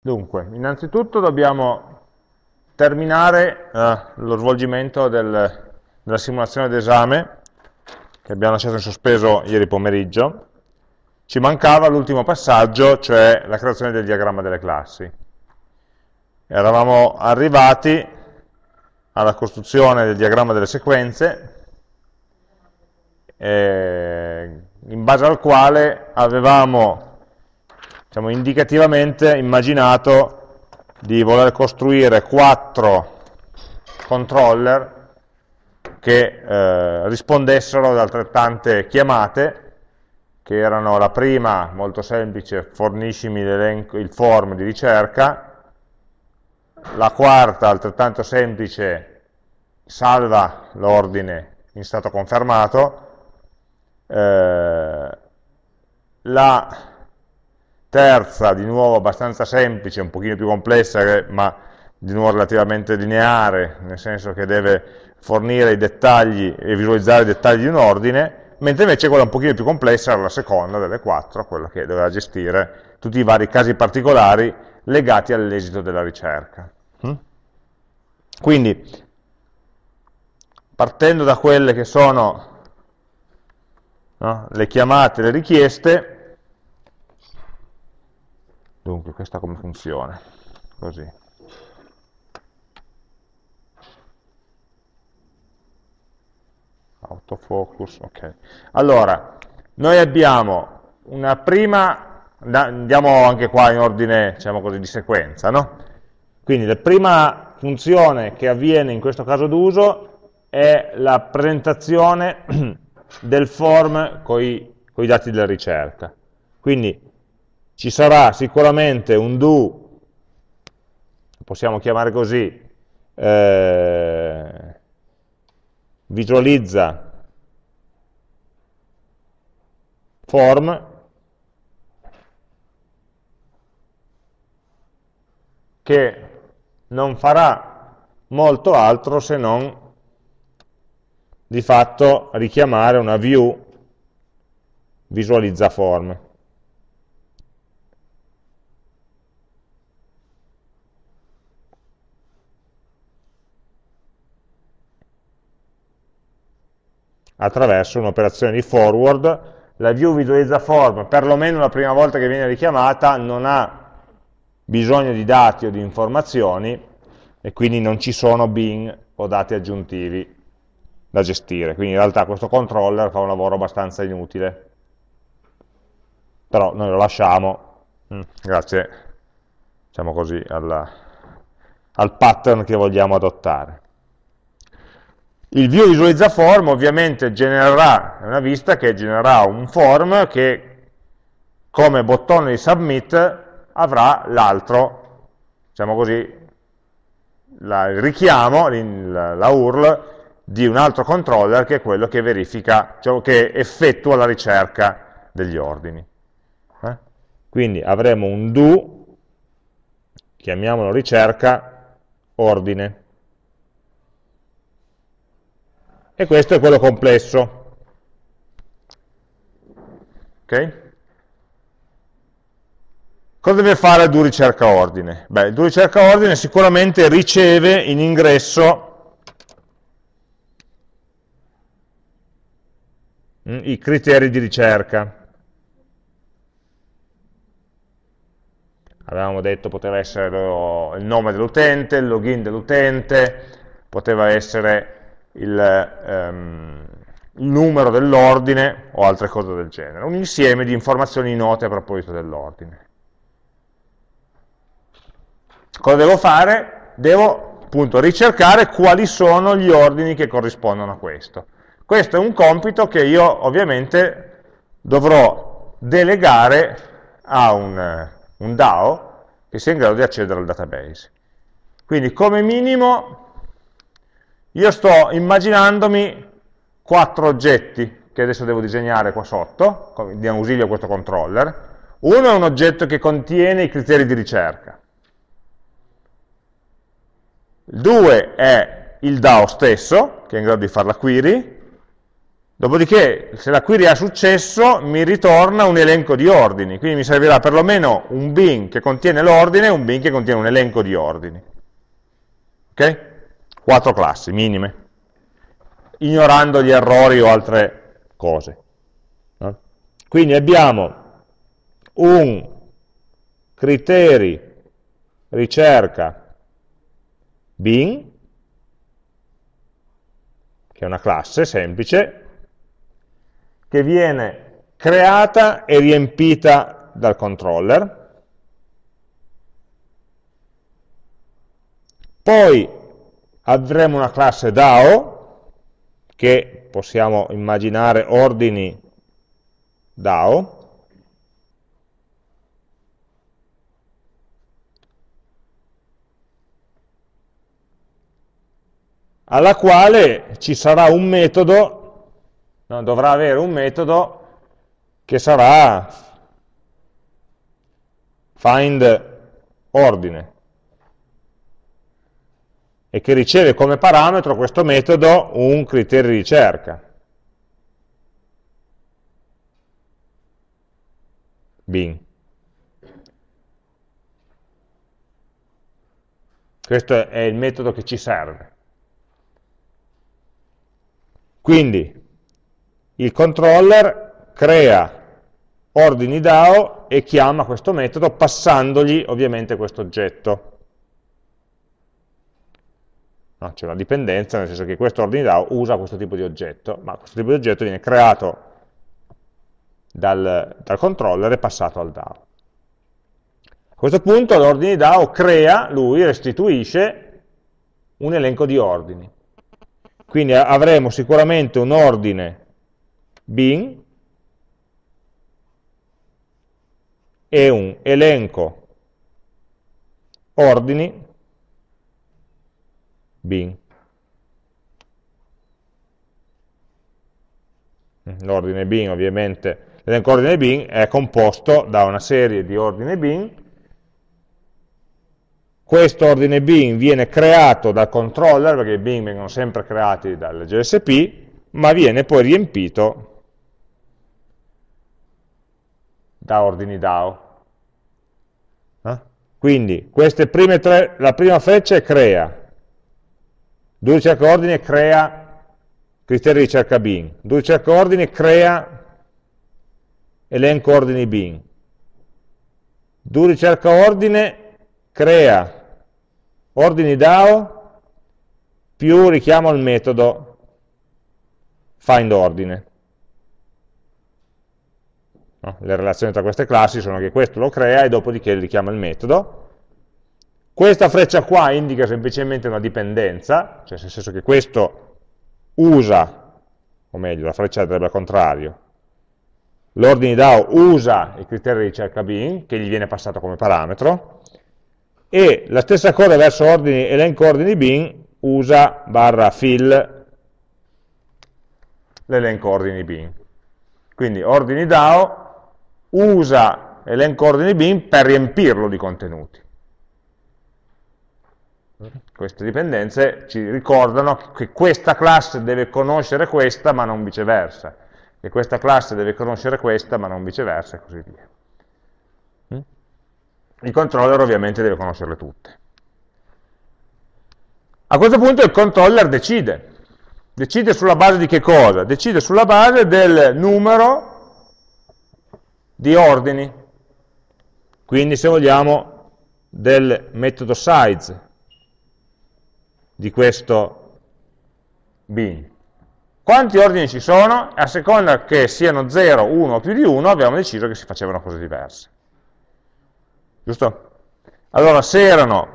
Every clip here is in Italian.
Dunque, innanzitutto dobbiamo terminare eh, lo svolgimento del, della simulazione d'esame che abbiamo lasciato in sospeso ieri pomeriggio. Ci mancava l'ultimo passaggio, cioè la creazione del diagramma delle classi. Eravamo arrivati alla costruzione del diagramma delle sequenze, eh, in base al quale avevamo diciamo, indicativamente immaginato di voler costruire quattro controller che eh, rispondessero ad altrettante chiamate, che erano la prima, molto semplice, forniscimi il form di ricerca, la quarta, altrettanto semplice, salva l'ordine in stato confermato, eh, la terza di nuovo abbastanza semplice, un pochino più complessa, ma di nuovo relativamente lineare, nel senso che deve fornire i dettagli e visualizzare i dettagli di un ordine, mentre invece quella un pochino più complessa era la seconda delle quattro, quella che doveva gestire tutti i vari casi particolari legati all'esito della ricerca. Mm? Quindi, partendo da quelle che sono no, le chiamate, le richieste, Dunque, questa come funziona? Così. Autofocus, ok. Allora, noi abbiamo una prima, andiamo anche qua in ordine, diciamo così, di sequenza, no? Quindi la prima funzione che avviene in questo caso d'uso è la presentazione del form con i dati della ricerca. Quindi ci sarà sicuramente un do, possiamo chiamare così, eh, visualizza form, che non farà molto altro se non di fatto richiamare una view visualizza form. Attraverso un'operazione di forward, la view visualizza form, perlomeno la prima volta che viene richiamata, non ha bisogno di dati o di informazioni e quindi non ci sono bin o dati aggiuntivi da gestire. Quindi in realtà questo controller fa un lavoro abbastanza inutile. Però noi lo lasciamo, mm, grazie, diciamo così, alla, al pattern che vogliamo adottare. Il view visualizza form ovviamente genererà, una vista che genererà un form che come bottone di submit avrà l'altro, diciamo così, la, il richiamo, la, la, URL di un altro controller che è quello che verifica, cioè che effettua la ricerca degli ordini. Eh? Quindi avremo un do, chiamiamolo ricerca, ordine. E questo è quello complesso. Ok? Cosa deve fare il do ricerca ordine? Beh, il do ricerca ordine sicuramente riceve in ingresso mm, i criteri di ricerca. Avevamo detto poteva essere il nome dell'utente, il login dell'utente, poteva essere il, um, il numero dell'ordine o altre cose del genere, un insieme di informazioni note a proposito dell'ordine. Cosa devo fare? Devo appunto ricercare quali sono gli ordini che corrispondono a questo. Questo è un compito che io ovviamente dovrò delegare a un, un DAO che sia in grado di accedere al database. Quindi come minimo io sto immaginandomi quattro oggetti che adesso devo disegnare qua sotto, di ausilio a questo controller. Uno è un oggetto che contiene i criteri di ricerca. Il 2 è il DAO stesso, che è in grado di fare la query. Dopodiché, se la query ha successo, mi ritorna un elenco di ordini, quindi mi servirà perlomeno un bin che contiene l'ordine e un bin che contiene un elenco di ordini. Ok? Quattro classi minime, ignorando gli errori o altre cose. Quindi abbiamo un criteri ricerca bin, che è una classe semplice, che viene creata e riempita dal controller, poi avremo una classe DAO, che possiamo immaginare ordini DAO, alla quale ci sarà un metodo, no, dovrà avere un metodo che sarà find ordine e che riceve come parametro questo metodo un criterio di ricerca. bin. Questo è il metodo che ci serve. Quindi il controller crea ordini DAO e chiama questo metodo passandogli ovviamente questo oggetto. No, C'è una dipendenza, nel senso che questo ordine DAO usa questo tipo di oggetto, ma questo tipo di oggetto viene creato dal, dal controller e passato al DAO. A questo punto l'ordine DAO crea, lui restituisce un elenco di ordini. Quindi avremo sicuramente un ordine bin e un elenco ordini bin. L'ordine bin ovviamente, l'elenco ordine è composto da una serie di ordine bin questo ordine bin viene creato dal controller, perché i bin vengono sempre creati dal GSP, ma viene poi riempito da ordini DAO. Eh? Quindi tre, la prima freccia crea, due ricerca ordine crea criteri di ricerca bin, due ricerca ordine crea elenco ordini bin, due ricerca ordine crea ordini DAO più richiamo al metodo findOrdine. No? Le relazioni tra queste classi sono che questo lo crea e dopodiché richiama il metodo. Questa freccia qua indica semplicemente una dipendenza, cioè nel senso che questo usa, o meglio, la freccia andrebbe al contrario, l'ordine DAO usa il criterio di ricerca bin, che gli viene passato come parametro, e la stessa cosa verso ordini, elenco ordini bin usa barra fill l'elenco ordini bin. Quindi ordini DAO usa elenco ordini bin per riempirlo di contenuti. Queste dipendenze ci ricordano che questa classe deve conoscere questa ma non viceversa, che questa classe deve conoscere questa ma non viceversa e così via il controller ovviamente deve conoscerle tutte. A questo punto il controller decide. Decide sulla base di che cosa? Decide sulla base del numero di ordini. Quindi se vogliamo del metodo size di questo bin. Quanti ordini ci sono? A seconda che siano 0, 1 o più di 1 abbiamo deciso che si facevano cose diverse giusto? Allora, se erano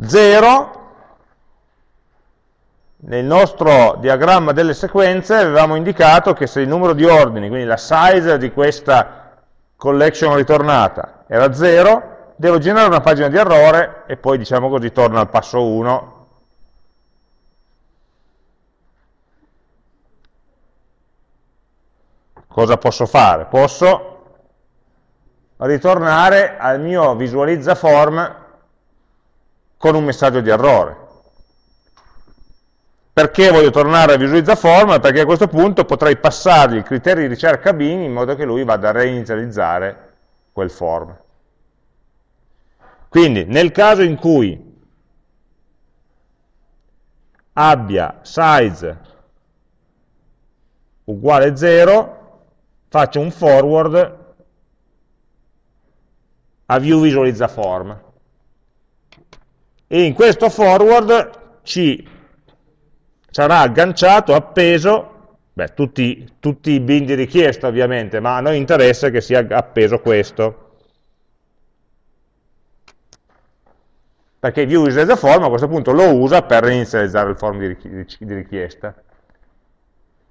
0, nel nostro diagramma delle sequenze avevamo indicato che se il numero di ordini, quindi la size di questa collection ritornata era 0, devo generare una pagina di errore e poi, diciamo così, torna al passo 1 cosa posso fare? Posso ritornare al mio visualizza form con un messaggio di errore. Perché voglio tornare a visualizza form? Perché a questo punto potrei passargli il criterio di ricerca bin in modo che lui vada a reinizializzare quel form. Quindi nel caso in cui abbia size uguale 0, faccio un forward a view visualizza form. E in questo forward ci sarà agganciato, appeso, beh, tutti, tutti i bin di richiesta ovviamente, ma a noi interessa che sia appeso questo. Perché view the form a questo punto lo usa per inizializzare il form di richiesta.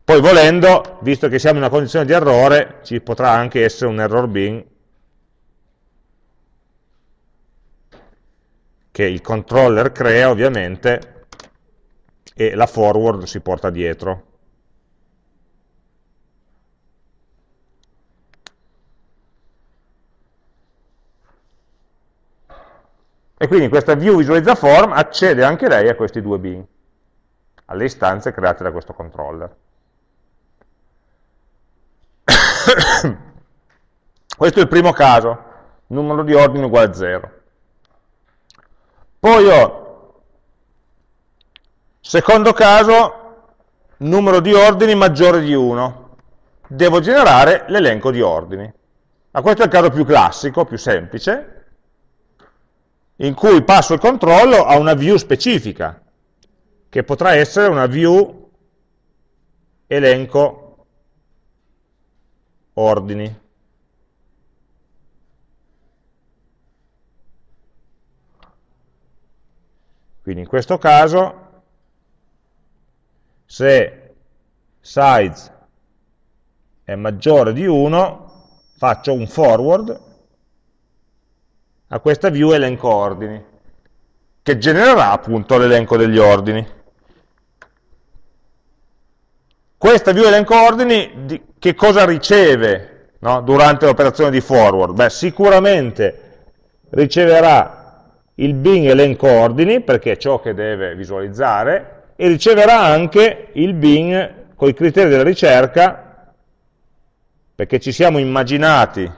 Poi volendo, visto che siamo in una condizione di errore, ci potrà anche essere un error bin che il controller crea ovviamente e la forward si porta dietro. E quindi questa view visualizza form accede anche lei a questi due bin, alle istanze create da questo controller. Questo è il primo caso, numero di ordine uguale a 0. Poi ho Secondo caso, numero di ordini maggiore di 1. Devo generare l'elenco di ordini. Ma questo è il caso più classico, più semplice, in cui passo il controllo a una view specifica, che potrà essere una view elenco ordini. Quindi in questo caso se size è maggiore di 1, faccio un forward a questa view elenco ordini, che genererà appunto l'elenco degli ordini. Questa view elenco ordini di, che cosa riceve no, durante l'operazione di forward? Beh, sicuramente riceverà il bin elenco ordini, perché è ciò che deve visualizzare, e riceverà anche il bin con i criteri della ricerca, perché ci siamo immaginati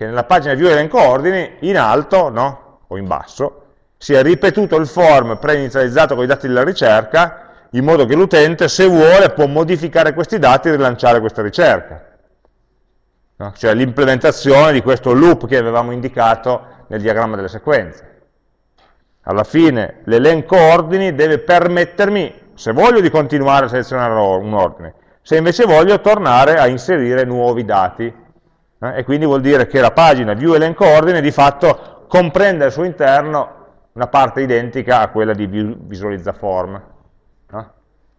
che nella pagina view elenco ordini, in alto no? o in basso, sia ripetuto il form preinizializzato con i dati della ricerca, in modo che l'utente, se vuole, può modificare questi dati e rilanciare questa ricerca. No? Cioè l'implementazione di questo loop che avevamo indicato nel diagramma delle sequenze alla fine l'elenco ordini deve permettermi, se voglio di continuare a selezionare un ordine, se invece voglio tornare a inserire nuovi dati. Eh? E quindi vuol dire che la pagina view elenco ordine di fatto comprende al suo interno una parte identica a quella di visualizza form. Eh?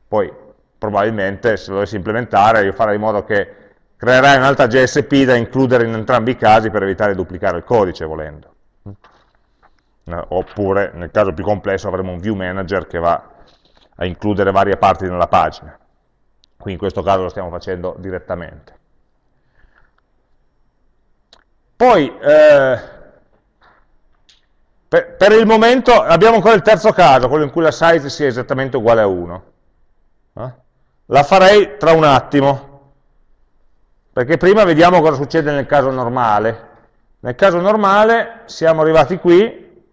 Poi probabilmente se lo dovessi implementare io farei in modo che creerai un'altra JSP da includere in entrambi i casi per evitare di duplicare il codice volendo eh, oppure nel caso più complesso avremo un view manager che va a includere varie parti nella pagina. Qui in questo caso lo stiamo facendo direttamente. Poi, eh, per, per, il momento abbiamo ancora il terzo caso, quello in cui la size sia esattamente uguale a 1. Eh? La farei tra un attimo, perché prima vediamo cosa succede nel caso normale. Nel caso normale siamo arrivati qui,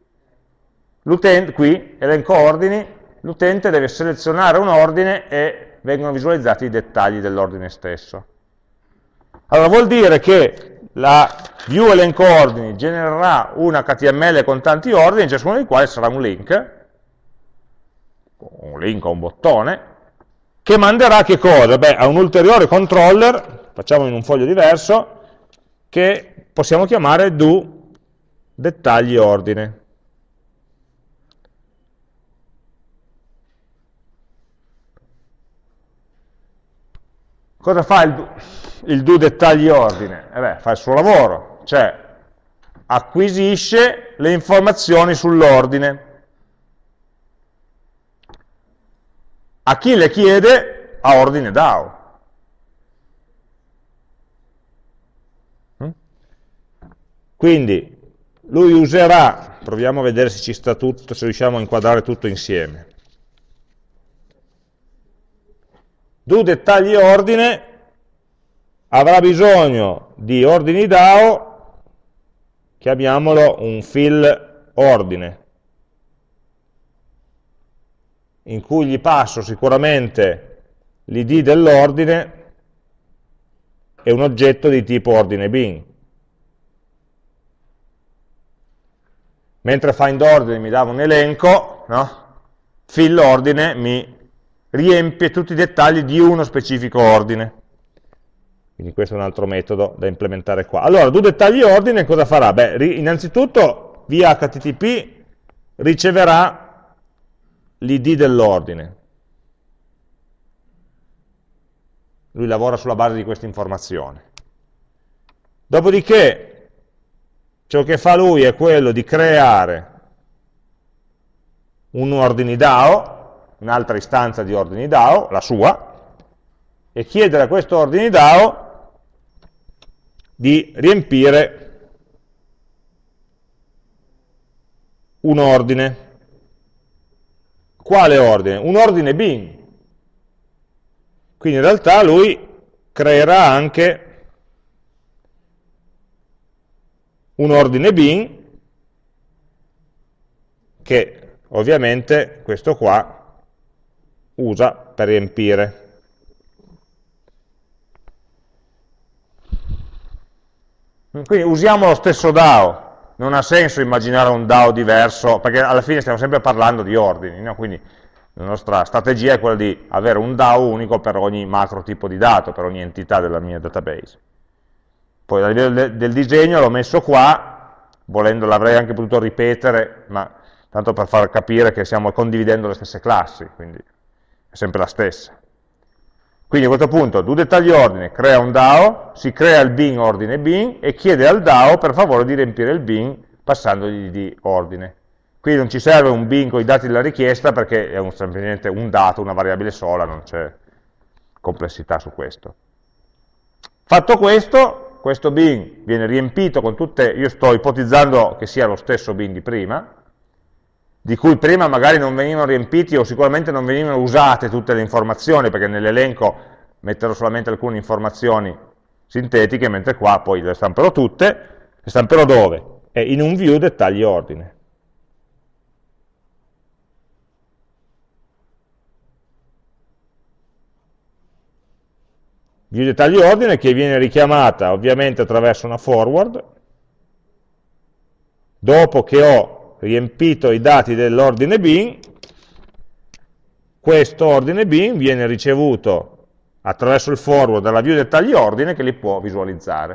qui, elenco ordini, l'utente deve selezionare un ordine e vengono visualizzati i dettagli dell'ordine stesso. Allora vuol dire che la view genererà una HTML con tanti ordini, ciascuno dei quali sarà un link, un link o un bottone, che manderà che cosa? Beh, a un ulteriore controller, facciamo in un foglio diverso, che possiamo chiamare do dettagli ordine. Cosa fa il, il do dettagli ordine? Eh beh, fa il suo lavoro, cioè acquisisce le informazioni sull'ordine. A chi le chiede? A ordine DAO. Mm? Quindi lui userà, proviamo a vedere se ci sta tutto, se riusciamo a inquadrare tutto insieme. Do dettagli ordine avrà bisogno di ordini DAO, chiamiamolo un fill ordine, in cui gli passo sicuramente l'id dell'ordine e un oggetto di tipo ordine bin. Mentre find ordine mi dava un elenco, no? fill ordine mi riempie tutti i dettagli di uno specifico ordine. Quindi questo è un altro metodo da implementare qua. Allora, do dettagli ordine cosa farà? Beh, innanzitutto via HTTP riceverà l'id dell'ordine. Lui lavora sulla base di questa informazione. Dopodiché, ciò che fa lui è quello di creare un ordine DAO, un'altra istanza di ordini DAO, la sua, e chiedere a questo ordine DAO di riempire un ordine. Quale ordine? Un ordine bin. Quindi in realtà lui creerà anche un ordine bin che ovviamente questo qua usa per riempire. Quindi usiamo lo stesso DAO, non ha senso immaginare un DAO diverso, perché alla fine stiamo sempre parlando di ordini, no? quindi la nostra strategia è quella di avere un DAO unico per ogni macro tipo di dato, per ogni entità della mia database. Poi a livello del, disegno l'ho messo qua, volendo l'avrei anche potuto ripetere, ma tanto per far capire che stiamo condividendo le stesse classi, quindi sempre la stessa. Quindi a questo punto do dettagli ordine, crea un DAO, si crea il bin ordine bin e chiede al DAO per favore di riempire il bin passandogli di ordine. Qui non ci serve un bin con i dati della richiesta perché è un, semplicemente un dato, una variabile sola, non c'è complessità su questo. Fatto questo, questo bin viene riempito con tutte, io sto ipotizzando che sia lo stesso bin di prima, di cui prima magari non venivano riempiti o sicuramente non venivano usate tutte le informazioni, perché nell'elenco metterò solamente alcune informazioni sintetiche, mentre qua poi le stamperò tutte, le stamperò dove? È in un view dettagli ordine. View dettagli ordine che viene richiamata ovviamente attraverso una forward, dopo che ho riempito i dati dell'ordine bin, questo ordine bin viene ricevuto attraverso il forward dalla view dettagli ordine che li può visualizzare.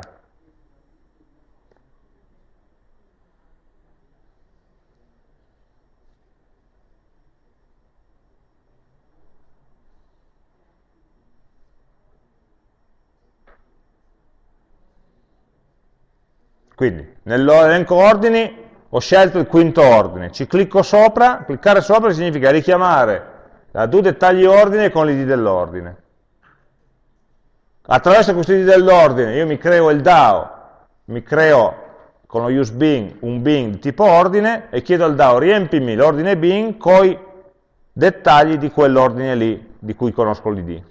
Quindi nell'elenco ordini ho scelto il quinto ordine, ci clicco sopra, cliccare sopra significa richiamare la do dettagli ordine con l'id dell'ordine. Attraverso questo id dell'ordine io mi creo il DAO, mi creo con lo use bin un bin di tipo ordine e chiedo al DAO riempimi l'ordine bin con i dettagli di quell'ordine lì di cui conosco l'id.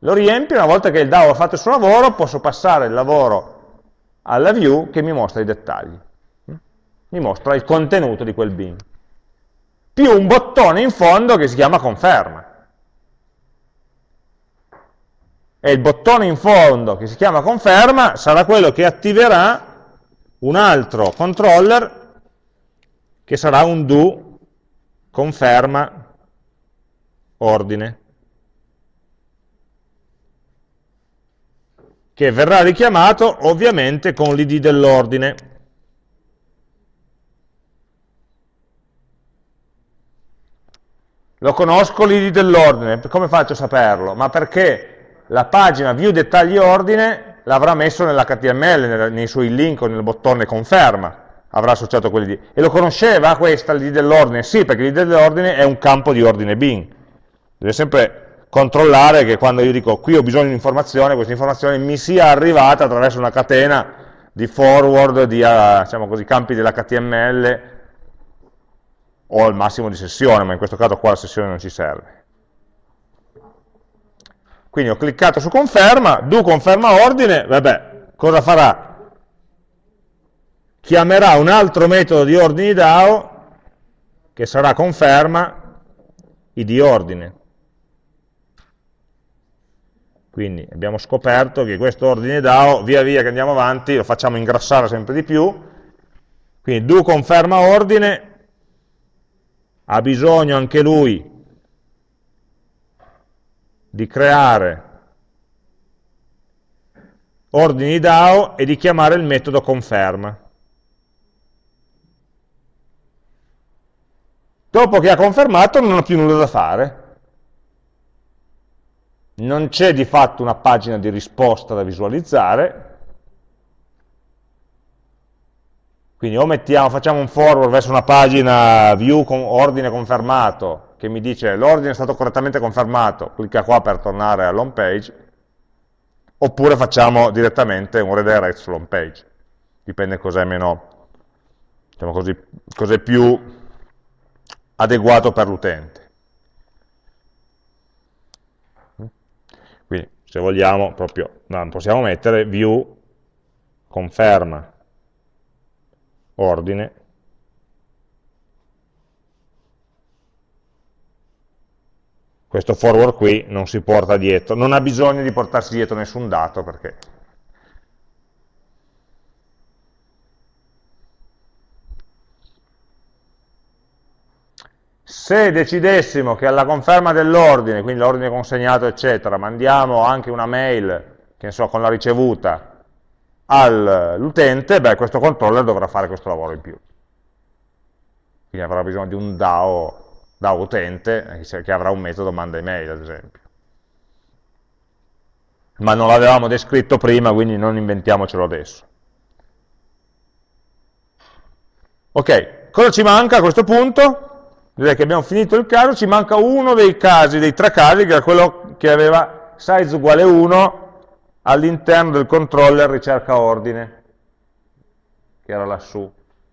Lo riempio, una volta che il DAO ha fatto il suo lavoro, posso passare il lavoro alla view che mi mostra i dettagli mi mostra il contenuto di quel bin, più un bottone in fondo che si chiama conferma. E il bottone in fondo che si chiama conferma sarà quello che attiverà un altro controller che sarà un do conferma ordine che verrà richiamato ovviamente con l'id dell'ordine Lo conosco l'id dell'ordine, come faccio a saperlo? Ma perché la pagina view dettagli ordine l'avrà messo nell'HTML, nei suoi link o nel bottone conferma, avrà associato quell'id. E lo conosceva questa, l'id dell'ordine? Sì, perché l'id dell'ordine è un campo di ordine bin. Deve sempre controllare che quando io dico qui ho bisogno di informazione, questa informazione mi sia arrivata attraverso una catena di forward, di uh, diciamo così, campi dell'HTML o al massimo di sessione, ma in questo caso qua la sessione non ci serve. Quindi ho cliccato su conferma, do conferma ordine, vabbè, cosa farà? Chiamerà un altro metodo di ordini DAO che sarà conferma id ordine. Quindi abbiamo scoperto che questo ordine DAO, via via che andiamo avanti, lo facciamo ingrassare sempre di più. Quindi do conferma ordine, ha bisogno anche lui di creare ordini DAO e di chiamare il metodo conferma. Dopo che ha confermato non ha più nulla da fare, non c'è di fatto una pagina di risposta da visualizzare, quindi o mettiamo, facciamo un forward verso una pagina view con ordine confermato, che mi dice l'ordine è stato correttamente confermato, clicca qua per tornare all'home page, oppure facciamo direttamente un redirect sull'home page, dipende cos'è meno, diciamo così, cos'è più adeguato per l'utente. Quindi se vogliamo proprio, no, possiamo mettere view conferma ordine. Questo forward qui non si porta dietro, non ha bisogno di portarsi dietro nessun dato perché Se decidessimo che alla conferma dell'ordine, quindi l'ordine consegnato, eccetera, mandiamo anche una mail, che ne so, con la ricevuta all'utente, beh, questo controller dovrà fare questo lavoro in più. Quindi avrà bisogno di un DAO, DAO utente, che avrà un metodo manda email, ad esempio. Ma non l'avevamo descritto prima, quindi non inventiamocelo adesso. Ok, cosa ci manca a questo punto? direi che abbiamo finito il caso, ci manca uno dei casi, dei tre casi, che era quello che aveva size uguale 1 all'interno del controller ricerca ordine, che era lassù.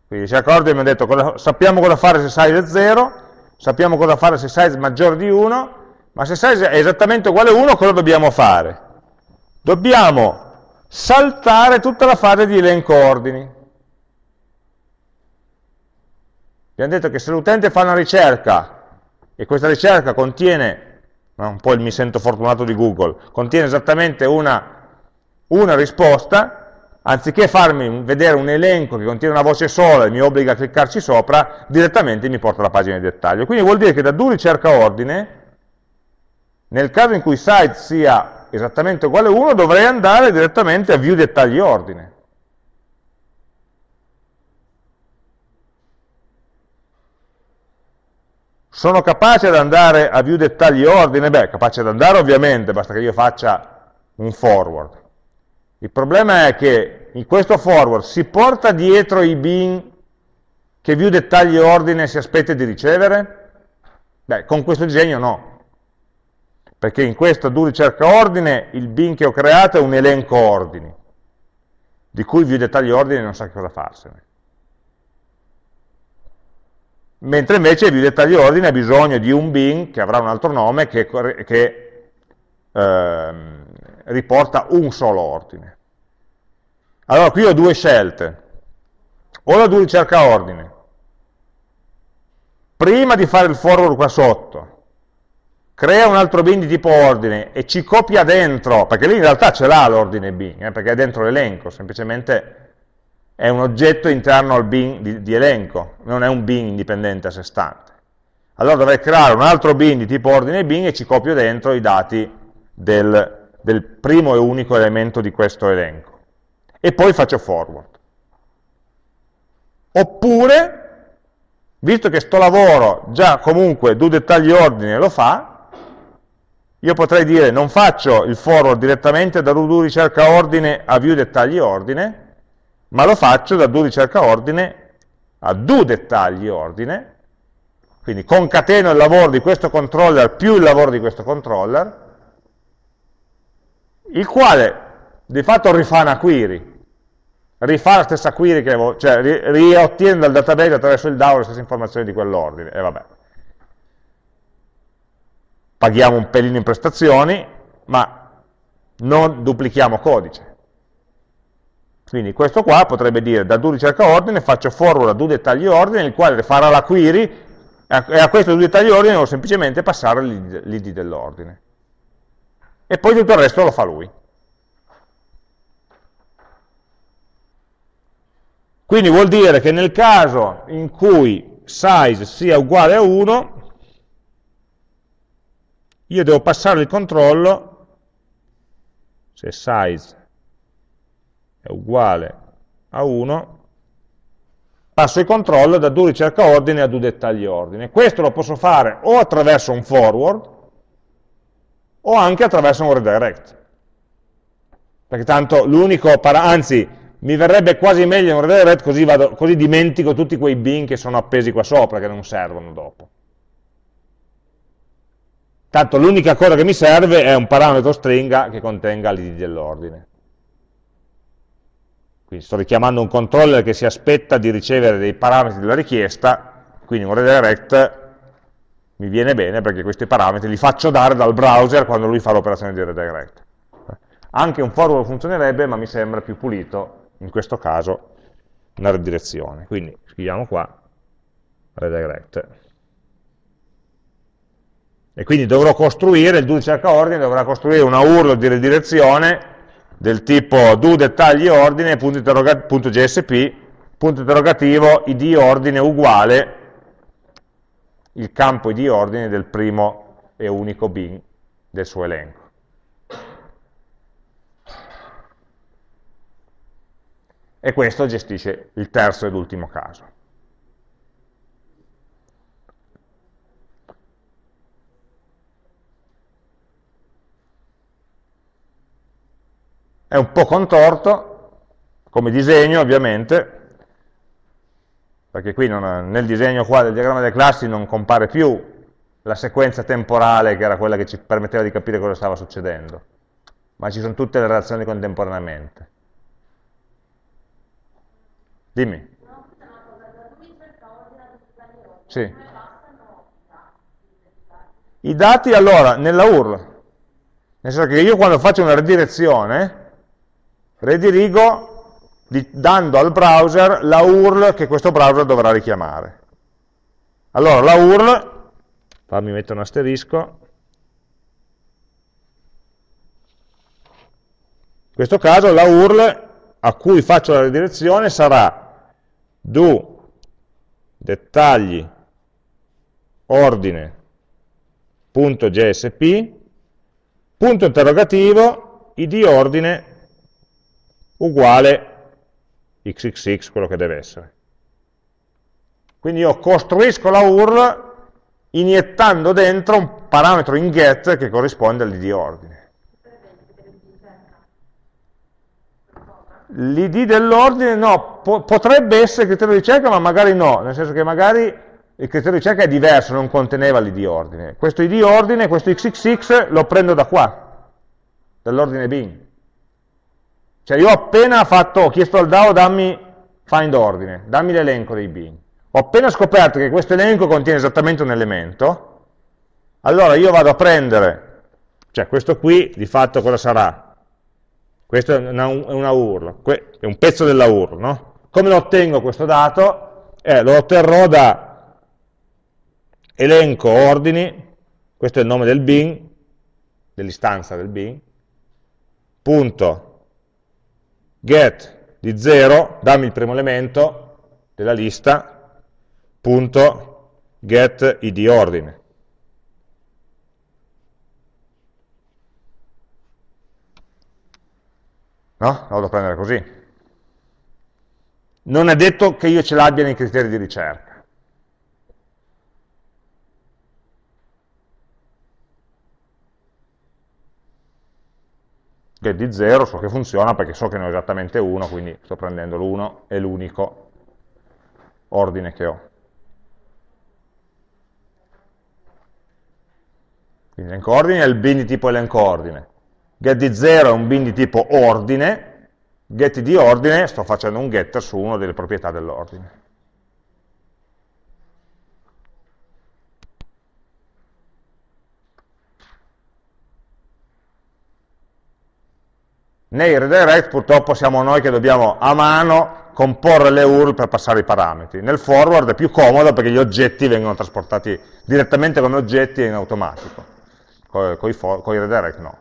Quindi ricerca ordine mi ha detto, cosa, sappiamo cosa fare se size è 0, sappiamo cosa fare se size è maggiore di 1, ma se size è esattamente uguale a 1, cosa dobbiamo fare? Dobbiamo saltare tutta la fase di elenco ordini. Abbiamo detto che se l'utente fa una ricerca e questa ricerca contiene, un po' il mi sento fortunato di Google, contiene esattamente una, una risposta, anziché farmi vedere un elenco che contiene una voce sola e mi obbliga a cliccarci sopra, direttamente mi porta alla pagina di dettaglio. Quindi vuol dire che da do ricerca ordine, nel caso in cui site sia esattamente uguale a 1, dovrei andare direttamente a view dettagli ordine. Sono capace ad andare a view dettagli ordine? Beh, capace ad andare ovviamente, basta che io faccia un forward. Il problema è che in questo forward si porta dietro i bin che view dettagli ordine si aspetta di ricevere? Beh, con questo disegno no. Perché in questo do ricerca ordine il bin che ho creato è un elenco ordini, di cui view dettagli ordine non sa cosa farsene mentre invece il dettaglio ordine ha bisogno di un bin che avrà un altro nome che, che eh, riporta un solo ordine. Allora qui ho due scelte, o la do ricerca ordine, prima di fare il forward qua sotto, crea un altro bin di tipo ordine e ci copia dentro, perché lì in realtà ce l'ha l'ordine bin, eh, perché è dentro l'elenco, semplicemente è un oggetto interno al bin di, di, elenco, non è un bin indipendente a sé stante. Allora dovrei creare un altro bin di tipo ordine bin e ci copio dentro i dati del, del primo e unico elemento di questo elenco. E poi faccio forward. Oppure, visto che sto lavoro già comunque do dettagli ordine lo fa, io potrei dire non faccio il forward direttamente da do ricerca ordine a view dettagli ordine, ma lo faccio da do ricerca ordine a do dettagli ordine, quindi concateno il lavoro di questo controller più il lavoro di questo controller, il quale di fatto rifà una query, rifà la stessa query che cioè riottiene dal database attraverso il DAO le stesse informazioni di quell'ordine, e vabbè. Paghiamo un pelino in prestazioni, ma non duplichiamo codice. Quindi questo qua potrebbe dire da do ricerca ordine faccio forward a do dettagli ordine, il quale farà la query e a questo do dettagli ordine devo semplicemente passare l'id dell'ordine. E poi tutto il resto lo fa lui. Quindi vuol dire che nel caso in cui size sia uguale a 1, io devo passare il controllo, se size è uguale a 1, passo il controllo da do ricerca ordine a do dettagli ordine. Questo lo posso fare o attraverso un forward, o anche attraverso un redirect. Perché tanto l'unico, anzi, mi verrebbe quasi meglio un redirect così, vado, così dimentico tutti quei bin che sono appesi qua sopra, che non servono dopo. Tanto l'unica cosa che mi serve è un parametro stringa che contenga l'id dell'ordine. Quindi sto richiamando un controller che si aspetta di ricevere dei parametri della richiesta, quindi un redirect mi viene bene perché questi parametri li faccio dare dal browser quando lui fa l'operazione di redirect. Anche un forward funzionerebbe, ma mi sembra più pulito in questo caso una redirezione. Quindi scriviamo qua redirect. E quindi dovrò costruire, il do cerca ordine dovrà costruire una URL di redirezione del tipo do dettagli ordine, punto, punto .gsp, punto interrogativo, id ordine uguale il campo id ordine del primo e unico bin del suo elenco. e questo gestisce il terzo ed ultimo caso. È un po' contorto, come disegno ovviamente, perché qui non, nel disegno qua del diagramma delle classi non compare più la sequenza temporale che era quella che ci permetteva di capire cosa stava succedendo, ma ci sono tutte le relazioni contemporaneamente. Dimmi. Sì. I dati allora nella URL, nel senso che io quando faccio una redirezione, redirigo di, dando al browser la URL che questo browser dovrà richiamare. Allora la URL, fammi mettere un asterisco, in questo caso la URL a cui faccio la redirezione sarà do dettagli ordine.jsp punto interrogativo id ordine uguale xxx, quello che deve essere. Quindi io costruisco la URL iniettando dentro un parametro in get che corrisponde all'id ordine. L'id dell'ordine no, po potrebbe essere criterio di ricerca ma magari no, nel senso che magari il criterio di ricerca è diverso, non conteneva l'id ordine. Questo id ordine, questo xxx lo prendo da qua, dall'ordine bin. Cioè io ho appena fatto, ho chiesto al DAO dammi find ordine, dammi l'elenco dei bin. Ho appena scoperto che questo elenco contiene esattamente un elemento, allora io vado a prendere, cioè questo qui di fatto cosa sarà? Questo è una, una URL, è un pezzo della URL, no? Come lo ottengo questo dato? Eh, lo otterrò da elenco ordini, questo è il nome del bin, dell'istanza del bin, punto get di 0, dammi il primo elemento della lista, punto get id ordine. No? La vado a prendere così. Non è detto che io ce l'abbia nei criteri di ricerca. Get di 0 so che funziona perché so che ne ho esattamente uno, quindi sto prendendo l'1 è l'unico ordine che ho. Quindi elenco ordine è il bin di tipo elenco ordine get di 0 è un bin di tipo ordine, get di ordine sto facendo un getter su una delle proprietà dell'ordine. Nei redirect purtroppo siamo noi che dobbiamo a mano comporre le URL per passare i parametri. Nel forward è più comodo perché gli oggetti vengono trasportati direttamente come oggetti in automatico, con i redirect no.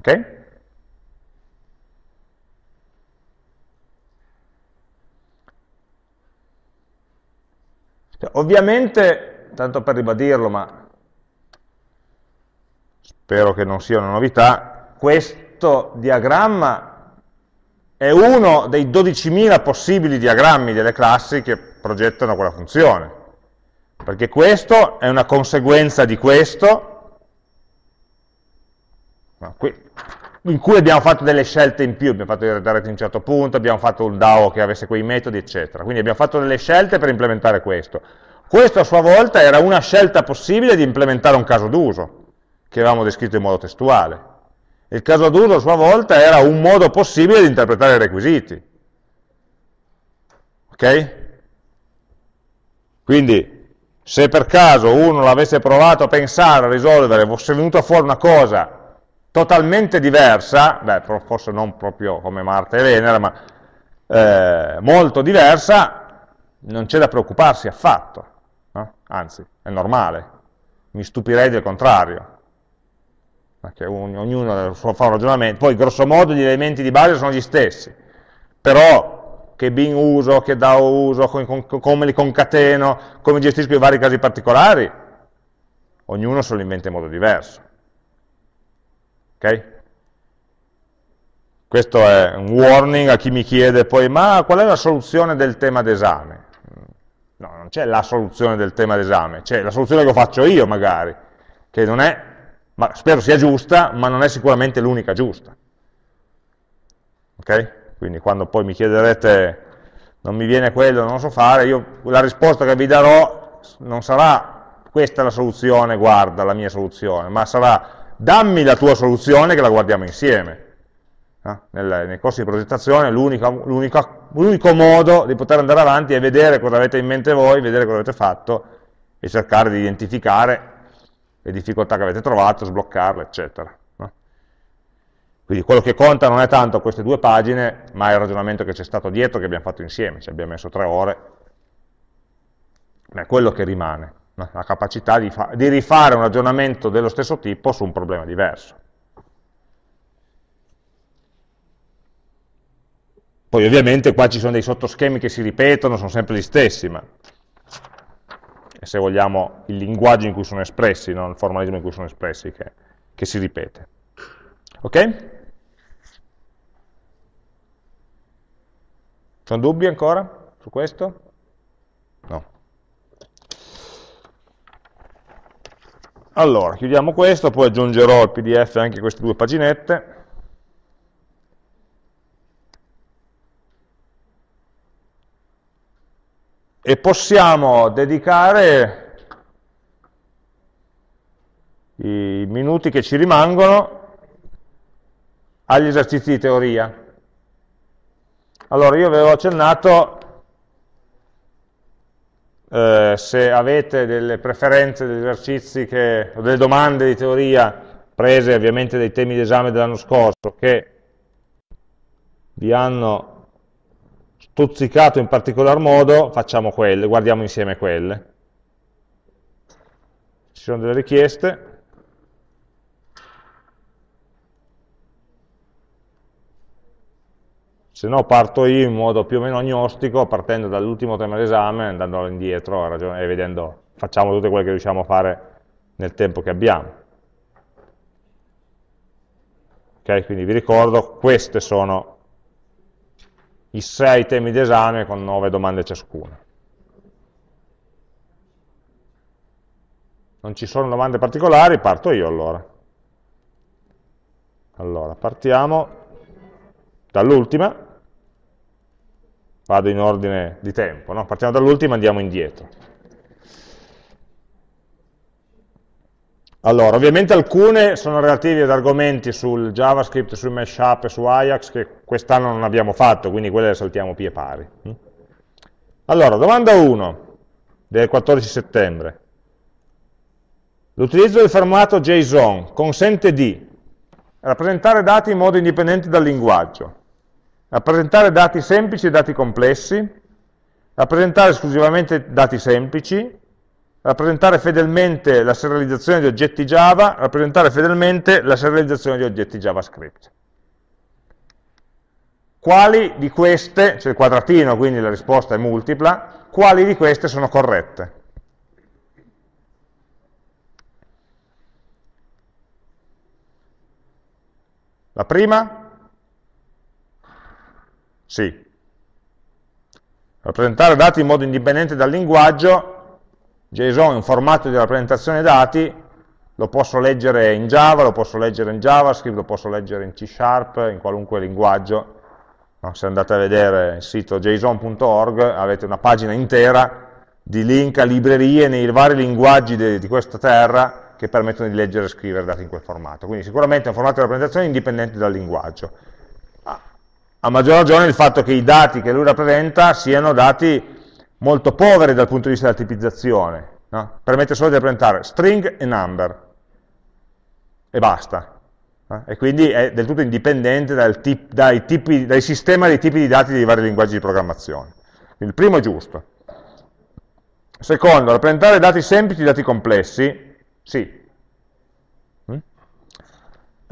Ok? Cioè, ovviamente, tanto per ribadirlo, ma spero che non sia una novità, questo diagramma è uno dei 12.000 possibili diagrammi delle classi che progettano quella funzione, perché questo è una conseguenza di questo, in cui abbiamo fatto delle scelte in più, abbiamo fatto il redirect in un certo punto, abbiamo fatto un DAO che avesse quei metodi, eccetera. Quindi abbiamo fatto delle scelte per implementare questo. Questo a sua volta era una scelta possibile di implementare un caso d'uso, che avevamo descritto in modo testuale. Il caso d'uso a sua volta era un modo possibile di interpretare i requisiti. Ok? Quindi, se per caso uno l'avesse provato a pensare, a risolvere, fosse venuta fuori una cosa totalmente diversa, beh, forse non proprio come Marte e Venere, ma eh, molto diversa, non c'è da preoccuparsi affatto, no? anzi, è normale, mi stupirei del contrario, perché ognuno fa un ragionamento, poi grosso modo gli elementi di base sono gli stessi, però che bin uso, che DAO uso, come, come li concateno, come gestisco i vari casi particolari, ognuno se lo inventa in modo diverso. Ok? Questo è un warning a chi mi chiede poi, ma qual è la soluzione del tema d'esame? No, non c'è la soluzione del tema d'esame, c'è la soluzione che faccio io magari, che non è, ma spero sia giusta, ma non è sicuramente l'unica giusta. Ok? Quindi quando poi mi chiederete, non mi viene quello, non lo so fare, io la risposta che vi darò non sarà questa è la soluzione, guarda la mia soluzione, ma sarà dammi la tua soluzione che la guardiamo insieme. No? Nel, nei corsi di progettazione l'unico modo di poter andare avanti è vedere cosa avete in mente voi, vedere cosa avete fatto e cercare di identificare le difficoltà che avete trovato, sbloccarle, eccetera. No? Quindi quello che conta non è tanto queste due pagine, ma il ragionamento che c'è stato dietro, che abbiamo fatto insieme, ci abbiamo messo tre ore, è quello che rimane la capacità di, di rifare un ragionamento dello stesso tipo su un problema diverso. Poi ovviamente qua ci sono dei sottoschemi che si ripetono, sono sempre gli stessi, ma è se vogliamo il linguaggio in cui sono espressi, non il formalismo in cui sono espressi, che, che si ripete. Ok? Sono dubbi ancora su questo? No. Allora, chiudiamo questo, poi aggiungerò al pdf anche queste due paginette. E possiamo dedicare i minuti che ci rimangono agli esercizi di teoria. Allora, io avevo accennato eh, se avete delle preferenze degli esercizi che, o delle domande di teoria prese ovviamente dai temi d'esame dell'anno scorso che vi hanno stuzzicato in particolar modo, facciamo quelle, guardiamo insieme quelle. Ci sono delle richieste, se no parto io in modo più o meno agnostico, partendo dall'ultimo tema d'esame, andando indietro e vedendo, facciamo tutte quelle che riusciamo a fare nel tempo che abbiamo. Ok, quindi vi ricordo, questi sono i sei temi d'esame con nove domande ciascuno. Non ci sono domande particolari, parto io allora. Allora, partiamo dall'ultima, vado in ordine di tempo, no? partiamo dall'ultima e andiamo indietro. Allora, ovviamente alcune sono relative ad argomenti sul JavaScript, sul Meshup e su Ajax che quest'anno non abbiamo fatto, quindi quelle le saltiamo pie pari. Allora, domanda 1 del 14 settembre. L'utilizzo del formato JSON consente di rappresentare dati in modo indipendente dal linguaggio, rappresentare dati semplici e dati complessi, rappresentare esclusivamente dati semplici, rappresentare fedelmente la serializzazione di oggetti Java, rappresentare fedelmente la serializzazione di oggetti JavaScript. Quali di queste, c'è il quadratino, quindi la risposta è multipla, quali di queste sono corrette? La prima? Sì. Rappresentare dati in modo indipendente dal linguaggio JSON è un formato di rappresentazione dati, lo posso leggere in Java, lo posso leggere in JavaScript, lo posso leggere in C Sharp, in qualunque linguaggio. No, se andate a vedere il sito json.org avete una pagina intera di link a librerie nei vari linguaggi di, di questa terra che permettono di leggere e scrivere dati in quel formato. Quindi sicuramente è un formato di rappresentazione indipendente dal linguaggio. A maggior ragione il fatto che i dati che lui rappresenta siano dati molto poveri dal punto di vista della tipizzazione, no? permette solo di rappresentare string e number, e basta. Eh? E quindi è del tutto indipendente tip, dai, tipi, dai sistema dei tipi di dati dei vari linguaggi di programmazione. Quindi il primo è giusto. Secondo, rappresentare dati semplici e dati complessi, sì.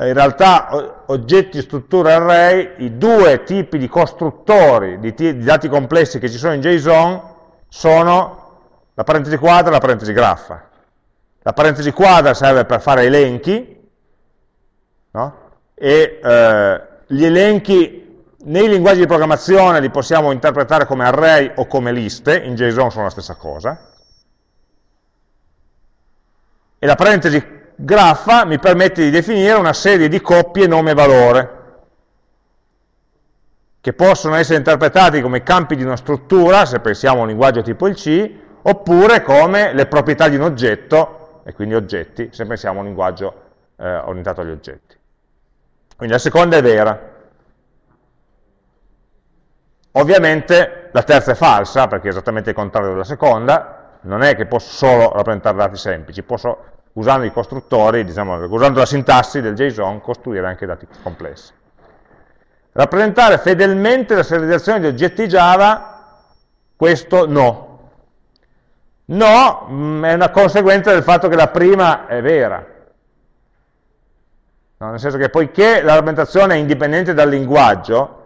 Mm? In realtà oggetti, strutture, array, i due tipi di costruttori di, di dati complessi che ci sono in JSON sono la parentesi quadra e la parentesi graffa. La parentesi quadra serve per fare elenchi, no? e eh, gli elenchi nei linguaggi di programmazione li possiamo interpretare come array o come liste, in JSON sono la stessa cosa, e la parentesi graffa mi permette di definire una serie di coppie nome-valore, che possono essere interpretati come campi di una struttura, se pensiamo a un linguaggio tipo il C, oppure come le proprietà di un oggetto, e quindi oggetti, se pensiamo a un linguaggio eh, orientato agli oggetti. Quindi la seconda è vera. Ovviamente la terza è falsa, perché è esattamente il contrario della seconda, non è che posso solo rappresentare dati semplici, posso, usando i costruttori, diciamo, usando la sintassi del JSON, costruire anche dati complessi. Rappresentare fedelmente la serializzazione di oggetti Java, questo no. No mm, è una conseguenza del fatto che la prima è vera. No, nel senso che poiché la rappresentazione è indipendente dal linguaggio,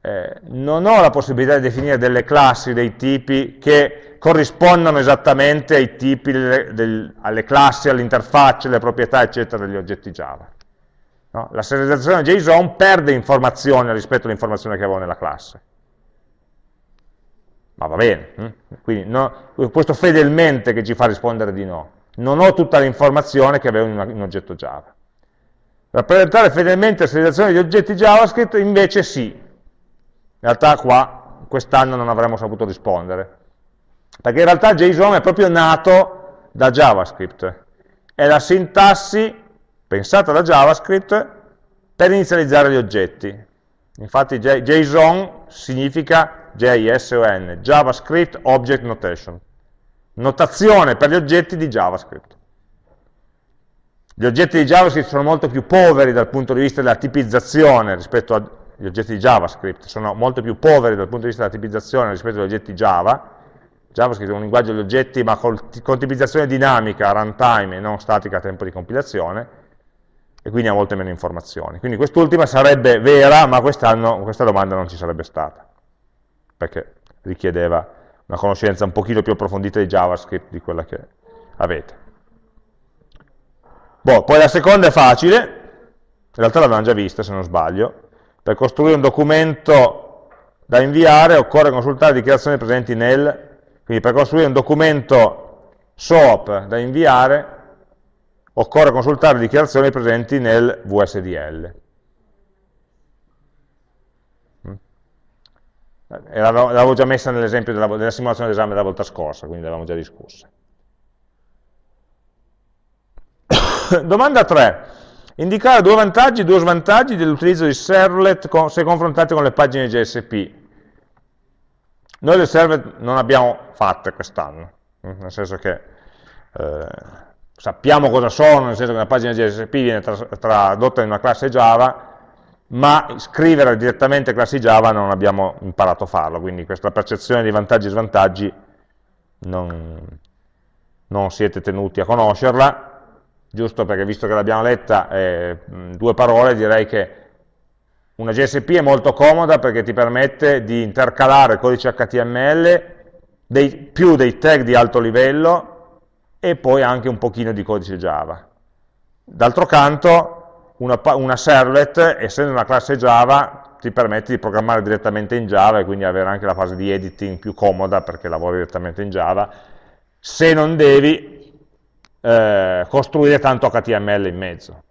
eh, non ho la possibilità di definire delle classi, dei tipi che corrispondono esattamente ai tipi, delle, del, alle classi, all'interfaccia, alle proprietà, eccetera, degli oggetti Java. No? La serializzazione JSON perde informazione rispetto all'informazione che avevo nella classe. Ma va bene, hm? quindi no, questo fedelmente che ci fa rispondere di no. Non ho tutta l'informazione che avevo in, in un oggetto Java. Rappresentare fedelmente la serializzazione di oggetti JavaScript invece sì. In realtà qua, quest'anno non avremmo saputo rispondere. Perché in realtà JSON è proprio nato da JavaScript. È la sintassi pensata da JavaScript per inizializzare gli oggetti. Infatti JSON significa JSON, JavaScript Object Notation, notazione per gli oggetti di JavaScript. Gli oggetti di JavaScript sono molto più poveri dal punto di vista della tipizzazione rispetto agli oggetti di JavaScript, sono molto più poveri dal punto di vista della tipizzazione rispetto agli oggetti Java. JavaScript è un linguaggio di oggetti ma con tipizzazione dinamica runtime e non statica a tempo di compilazione, e quindi ha molte meno informazioni. Quindi quest'ultima sarebbe vera, ma quest'anno questa domanda non ci sarebbe stata, perché richiedeva una conoscenza un pochino più approfondita di JavaScript di quella che avete. Boh, poi la seconda è facile, in realtà l'abbiamo già vista se non sbaglio, per costruire un documento da inviare occorre consultare dichiarazioni presenti nel, quindi per costruire un documento SOAP da inviare occorre consultare dichiarazioni presenti nel VSDL. Mm. L'avevo già messa nell'esempio della, della, simulazione d'esame della volta scorsa, quindi l'avevamo già discussa. Domanda 3. Indicare due vantaggi e due svantaggi dell'utilizzo di servlet con, se confrontati con le pagine JSP. Noi le server non abbiamo fatte quest'anno, nel senso che eh, sappiamo cosa sono, nel senso che una pagina GSP viene tradotta in una classe Java, ma scrivere direttamente classi Java non abbiamo imparato a farlo, quindi questa percezione di vantaggi e svantaggi non, non siete tenuti a conoscerla, giusto perché visto che l'abbiamo letta eh, due parole direi che una GSP è molto comoda perché ti permette di intercalare codice HTML dei, più dei tag di alto livello e poi anche un pochino di codice Java. D'altro canto, una, una, servlet, essendo una classe Java, ti permette di programmare direttamente in Java e quindi avere anche la fase di editing più comoda perché lavori direttamente in Java, se non devi eh, costruire tanto HTML in mezzo.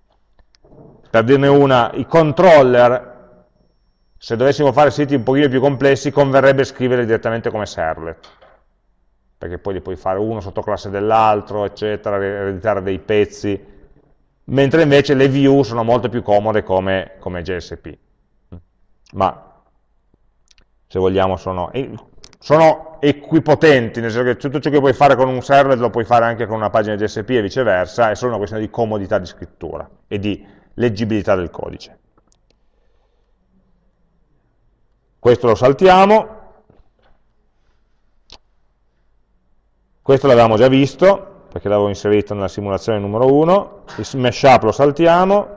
Per dirne una, i controller, se dovessimo fare siti un pochino più complessi, converrebbe scriverli direttamente come servlet perché poi li puoi fare uno sotto classe dell'altro, eccetera, ereditare dei pezzi, mentre invece le view sono molto più comode come, come GSP. Ma se vogliamo sono, sono, equipotenti, nel senso che tutto ciò che puoi fare con un server lo puoi fare anche con una pagina GSP e viceversa, è solo una questione di comodità di scrittura e di leggibilità del codice. Questo lo saltiamo, Questo l'avevamo già visto, perché l'avevo inserito nella simulazione numero 1, il mashup lo saltiamo,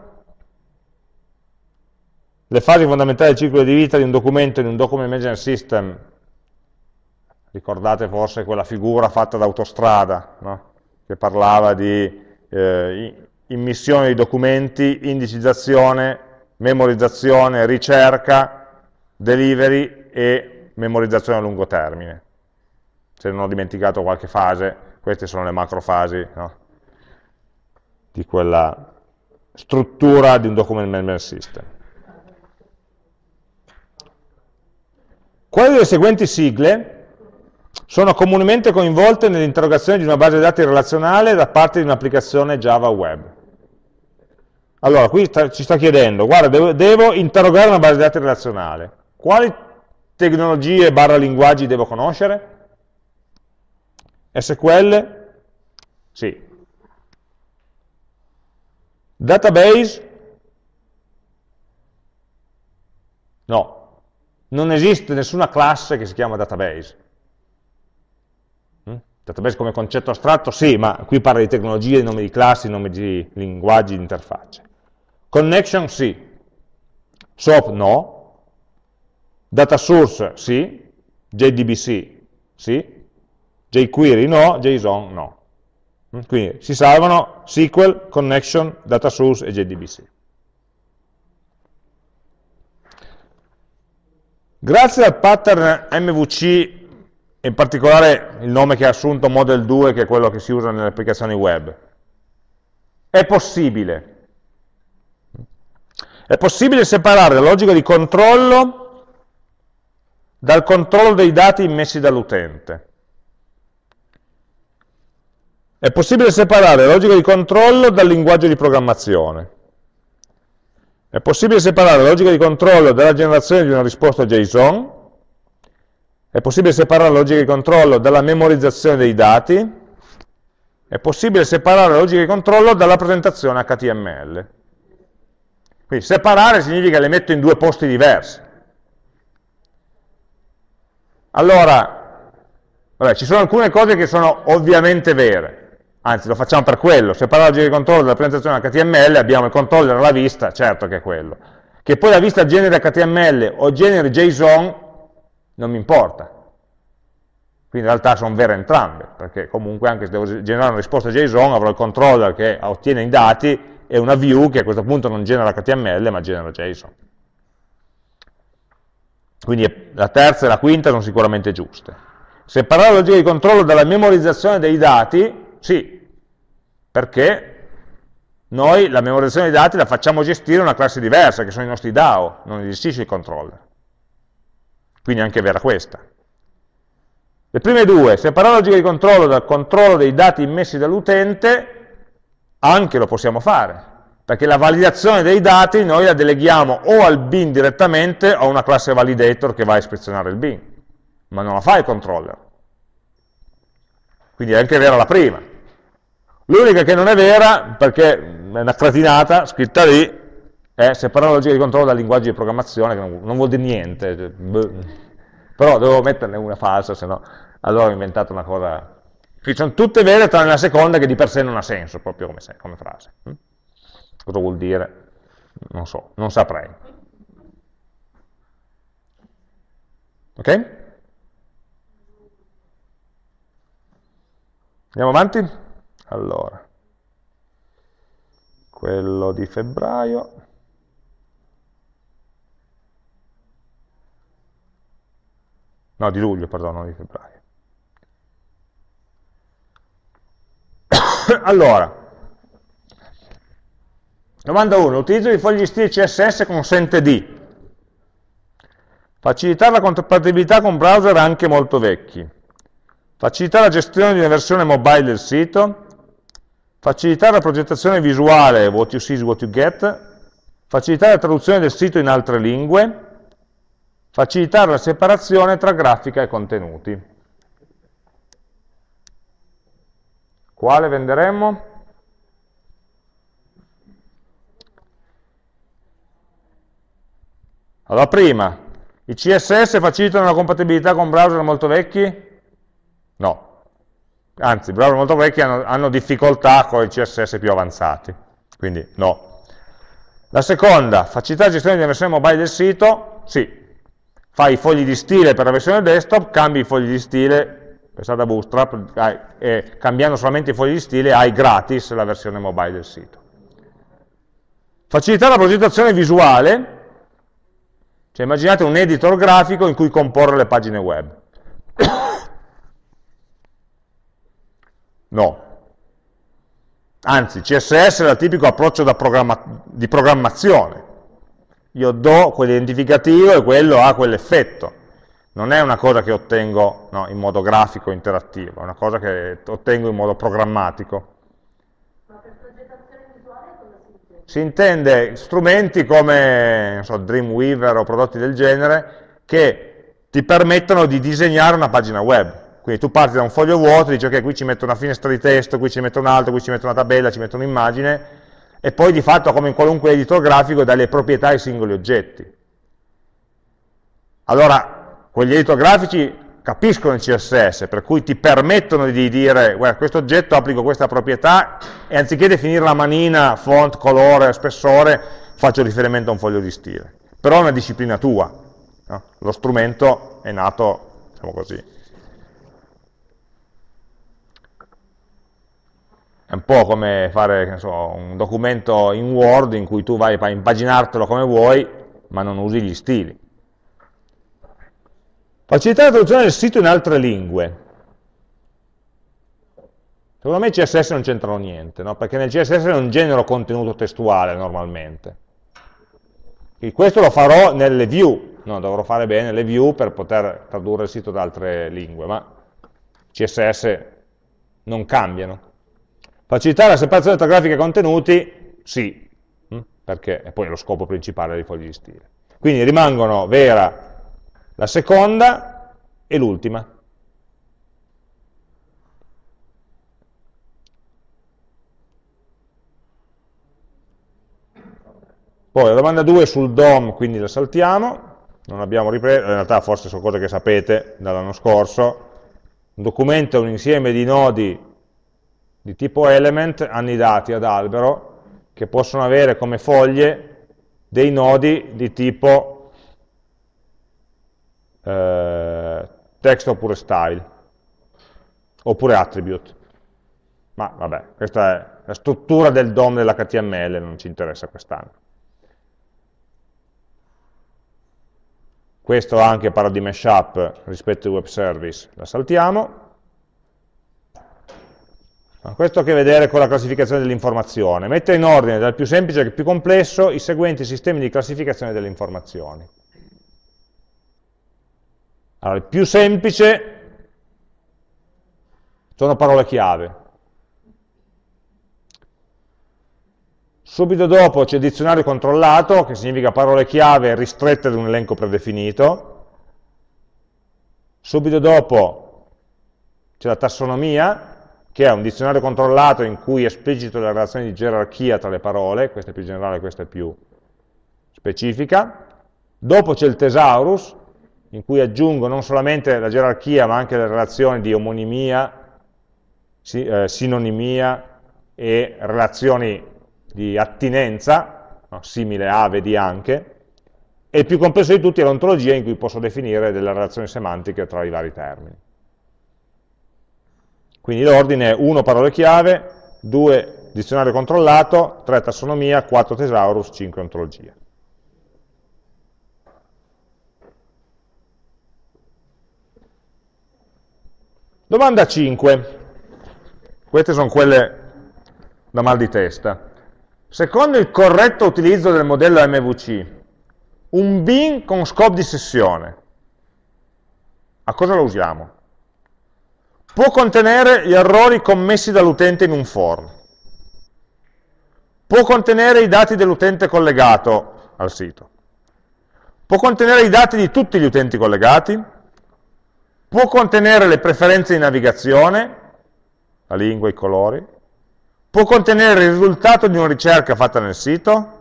le fasi fondamentali del ciclo di vita di un documento in un document management system, ricordate forse quella figura fatta da autostrada, no? che parlava di eh, immissione di documenti, indicizzazione, memorizzazione, ricerca, delivery e memorizzazione a lungo termine se non ho dimenticato qualche fase, queste sono le macrofasi no? di quella struttura di un document management system. Quali delle seguenti sigle sono comunemente coinvolte nell'interrogazione di una base dati relazionale da parte di un'applicazione Java Web? Allora, qui sta, ci sta chiedendo, guarda, devo, devo interrogare una base dati relazionale. Quali tecnologie barra linguaggi devo conoscere? SQL? Sì. Database? No. Non esiste nessuna classe che si chiama database. Database come concetto astratto? Sì, ma qui parla di tecnologie, di nomi di classi, di nomi di linguaggi, di interfacce. Connection? Sì. SOAP? No. Data source? Sì. JDBC? Sì jQuery no, JSON no. Mm, quindi si salvano SQL, Connection, Data Source e JDBC. Grazie al pattern MVC, in particolare il nome che ha assunto Model 2, che è quello che si usa nelle applicazioni web, è possibile. È possibile separare la logica di controllo dal controllo dei dati immessi dall'utente. È possibile separare la logica di controllo dal linguaggio di programmazione. È possibile separare la logica di controllo dalla generazione di una risposta JSON. È possibile separare la logica di controllo dalla memorizzazione dei dati. È possibile separare la logica di controllo dalla presentazione HTML. Quindi separare significa le metto in due posti diversi. Allora, vabbè, ci sono alcune cose che sono ovviamente vere anzi lo facciamo per quello, se parlo di controllo della presentazione HTML abbiamo il controller alla vista, certo che è quello. Che poi la vista generi HTML o generi JSON non mi importa. Quindi in realtà sono vere entrambe, perché comunque anche se devo generare una risposta JSON avrò il controller che ottiene i dati e una view che a questo punto non genera HTML ma genera JSON. Quindi la terza e la quinta sono sicuramente giuste. Separare la logica di controllo dalla memorizzazione dei dati sì, perché noi la memorizzazione dei dati la facciamo gestire una classe diversa, che sono i nostri DAO, non gestisce il controller. Quindi è anche vera questa. Le prime due, separare la logica di controllo dal controllo dei dati immessi dall'utente, anche lo possiamo fare, perché la validazione dei dati noi la deleghiamo o al bin direttamente o a una classe validator che va a ispezionare il bin. ma non la fa il controller. Quindi è anche vera la prima. L'unica che non è vera, perché è una cretinata scritta lì, è separare la logica di controllo dal linguaggio di programmazione, che non, non vuol dire niente. Cioè, Però devo metterne una falsa, se no allora ho inventato una cosa... Qui sono tutte vere tranne la seconda che di per sé non ha senso, proprio come, come frase. Hm? Cosa vuol dire? Non so, non saprei. Ok? Andiamo avanti? Allora, quello di febbraio. No, di luglio, perdono, di febbraio. allora, domanda 1. L'utilizzo di fogli di stile CSS consente di facilitare la compatibilità con browser anche molto vecchi, facilitare la gestione di una versione mobile del sito, facilitare la progettazione visuale, what you see is what you get, facilitare la traduzione del sito in altre lingue, facilitare la separazione tra grafica e contenuti. Quale venderemmo? Allora, prima, i CSS facilitano la compatibilità con browser molto vecchi? No. Anzi, browser molto vecchi hanno, hanno difficoltà con i CSS più avanzati, quindi no. La seconda, facilità di gestione di versione mobile del sito? Sì. Fai i fogli di stile per la versione desktop, cambi i fogli di stile, pensate da Bootstrap, e cambiando solamente i fogli di stile hai gratis la versione mobile del sito. Facilità la progettazione visuale, cioè immaginate un editor grafico in cui comporre le pagine web. No. Anzi, CSS è il tipico approccio programma di programmazione. Io do quell'identificativo e quello ha quell'effetto. Non è una cosa che ottengo no, in modo grafico, interattivo, è una cosa che ottengo in modo programmatico. Ma per progettazione visuale cosa si intende? Si intende strumenti come so, Dreamweaver o prodotti del genere che ti permettono di disegnare una pagina web quindi tu parti da un foglio vuoto, dici ok, qui ci metto una finestra di testo, qui ci metto un altro, qui ci metto una tabella, ci metto un'immagine, e poi di fatto, come in qualunque editor grafico, dai le proprietà ai singoli oggetti. Allora, quegli editor grafici capiscono il CSS, per cui ti permettono di dire, guarda, questo oggetto applico questa proprietà, e anziché definire la manina, font, colore, spessore, faccio riferimento a un foglio di stile. Però è una disciplina tua. No? Lo strumento è nato, diciamo così, È un po' come fare so, un documento in Word in cui tu vai a impaginartelo come vuoi, ma non usi gli stili. Facilitare la traduzione del sito in altre lingue. Secondo me CSS non c'entrano niente, no? perché nel CSS non genero contenuto testuale normalmente. E questo lo farò nelle view, no, dovrò fare bene le view per poter tradurre il sito da altre lingue, ma CSS non cambiano. Facilitare la separazione tra grafica e contenuti? Sì, mm? perché è poi lo scopo principale dei fogli di stile. Quindi rimangono vera la seconda e l'ultima. Poi la domanda 2 sul DOM, quindi la saltiamo, non abbiamo ripreso, in realtà forse sono cose che sapete dall'anno scorso, un documento è un insieme di nodi di tipo element annidati ad albero che possono avere come foglie dei nodi di tipo eh, text oppure style oppure attribute. Ma vabbè, questa è la struttura del DOM dell'HTML non ci interessa quest'anno. Questo anche parla di mashup rispetto ai web service la saltiamo questo ha a che vedere con la classificazione dell'informazione. Mettere in ordine dal più semplice al più complesso i seguenti sistemi di classificazione delle informazioni. Allora, il più semplice sono parole chiave. Subito dopo c'è dizionario controllato, che significa parole chiave ristrette ad un elenco predefinito. Subito dopo c'è la tassonomia, che è un dizionario controllato in cui esplicito la relazione di gerarchia tra le parole, questa è più generale, questa è più specifica. Dopo c'è il thesaurus, in cui aggiungo non solamente la gerarchia, ma anche le relazioni di omonimia, eh, sinonimia e relazioni di attinenza, no? simile a, vedi anche, e il più complesso di tutti è l'ontologia in cui posso definire delle relazioni semantiche tra i vari termini. Quindi l'ordine è 1 parole chiave, 2 dizionario controllato, 3 tassonomia, 4 thesaurus, 5 ontologia. Domanda 5. Queste sono quelle da mal di testa. Secondo il corretto utilizzo del modello MVC, un bin con scope di sessione, a cosa lo usiamo? Può contenere gli errori commessi dall'utente in un form, può contenere i dati dell'utente collegato al sito, può contenere i dati di tutti gli utenti collegati, può contenere le preferenze di navigazione, la lingua, i colori, può contenere il risultato di una ricerca fatta nel sito,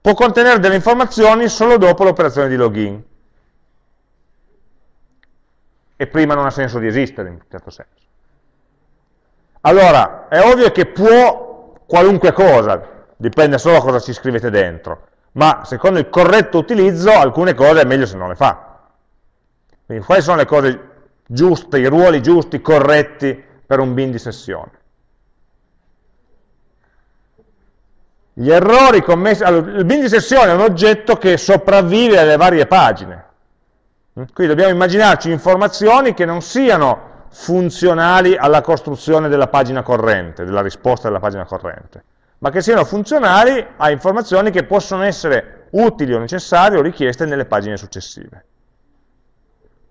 può contenere delle informazioni solo dopo l'operazione di login. E prima non ha senso di esistere, in un certo senso. Allora, è ovvio che può qualunque cosa, dipende solo da cosa ci scrivete dentro, ma secondo il corretto utilizzo alcune cose è meglio se non le fa. Quindi quali sono le cose giuste, i ruoli giusti, corretti per un bin di sessione? Gli errori commessi... Allora, il bin di sessione è un oggetto che sopravvive alle varie pagine. Quindi dobbiamo immaginarci informazioni che non siano funzionali alla costruzione della pagina corrente, della risposta della pagina corrente, ma che siano funzionali a informazioni che possono essere utili o necessarie o richieste nelle pagine successive.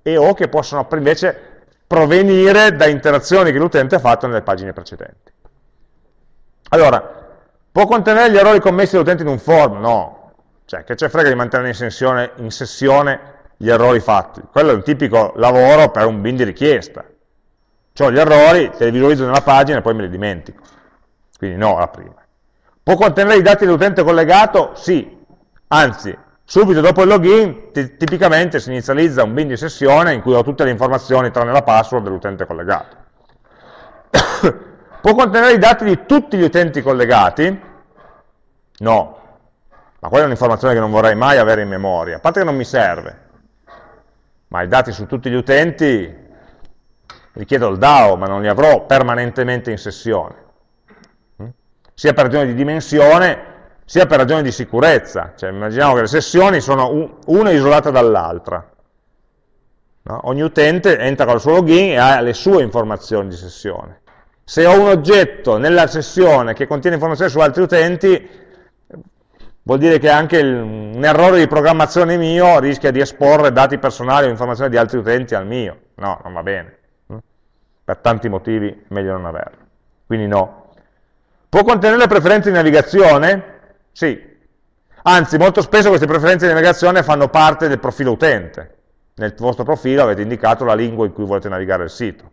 E o che possono invece provenire da interazioni che l'utente ha fatto nelle pagine precedenti. Allora, Può contenere gli errori commessi dall'utente in un form? No. Cioè, che c'è frega di mantenere in sessione, in sessione gli errori fatti? Quello è un tipico lavoro per un bin di richiesta. Ho gli errori, te li visualizzo nella pagina e poi me li dimentico. Quindi no, la prima. Può contenere i dati dell'utente collegato? Sì. Anzi, subito dopo il login, tipicamente si inizializza un bin di sessione in cui ho tutte le informazioni tranne la password dell'utente collegato. Può contenere i dati di tutti gli utenti collegati? No, ma quella è un'informazione che non vorrei mai avere in memoria, a parte che non mi serve, ma i dati su tutti gli utenti richiedo il DAO, ma non li avrò permanentemente in sessione, mm? sia per ragioni di dimensione, sia per ragioni di sicurezza, cioè immaginiamo che le sessioni sono una isolata dall'altra, no? ogni utente entra con il suo login e ha le sue informazioni di sessione, se ho un oggetto nella sessione che contiene informazioni su altri utenti, vuol dire che anche il, un errore di programmazione mio rischia di esporre dati personali o informazioni di altri utenti al mio. No, non va bene. Mm? Per tanti motivi meglio non averlo. Quindi no. Può contenere preferenze di navigazione? Sì. Anzi, molto spesso queste preferenze di navigazione fanno parte del profilo utente. Nel vostro profilo avete indicato la lingua in cui volete navigare il sito.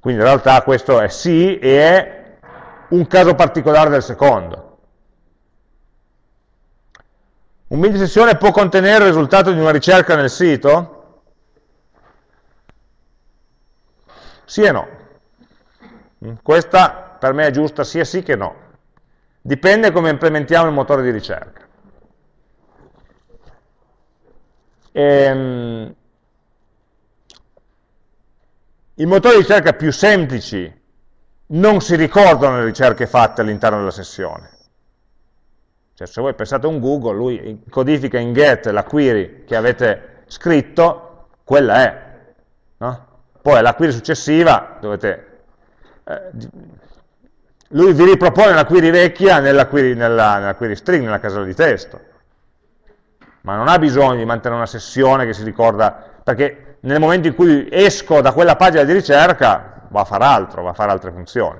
Quindi in realtà questo è sì e è un caso particolare del secondo. Un di sessione può contenere il risultato di una ricerca nel sito? Sì e no. Questa per me è giusta sia sì che no. Dipende come implementiamo il motore di ricerca. Ehm, i motori di ricerca più semplici non si ricordano le ricerche fatte all'interno della sessione. Cioè, se voi pensate a un Google, lui codifica in get la query che avete scritto, quella è. No? Poi la query successiva dovete... Eh, lui vi ripropone la query vecchia nella query, nella, nella query string, nella casella di testo. Ma non ha bisogno di mantenere una sessione che si ricorda, perché nel momento in cui esco da quella pagina di ricerca va a fare altro, va a fare altre funzioni.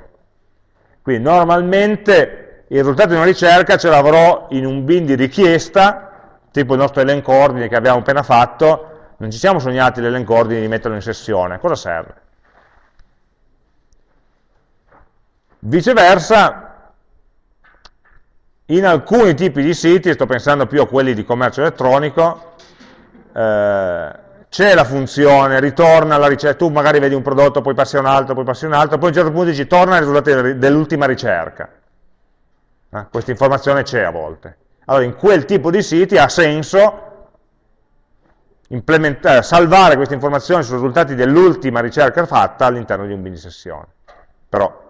Quindi normalmente il risultato di una ricerca ce l'avrò in un bin di richiesta, tipo il nostro elenco ordine che abbiamo appena fatto, non ci siamo sognati l'elencordine di metterlo in sessione, cosa serve? Viceversa, in alcuni tipi di siti, sto pensando più a quelli di commercio elettronico, eh, c'è la funzione, ritorna la ricerca, tu magari vedi un prodotto, poi passi a un altro, poi passi a un altro, poi a un certo punto dici torna ai risultati dell'ultima ricerca. Eh, questa informazione c'è a volte. Allora in quel tipo di siti ha senso salvare queste informazioni sui risultati dell'ultima ricerca fatta all'interno di un bin di sessione. Però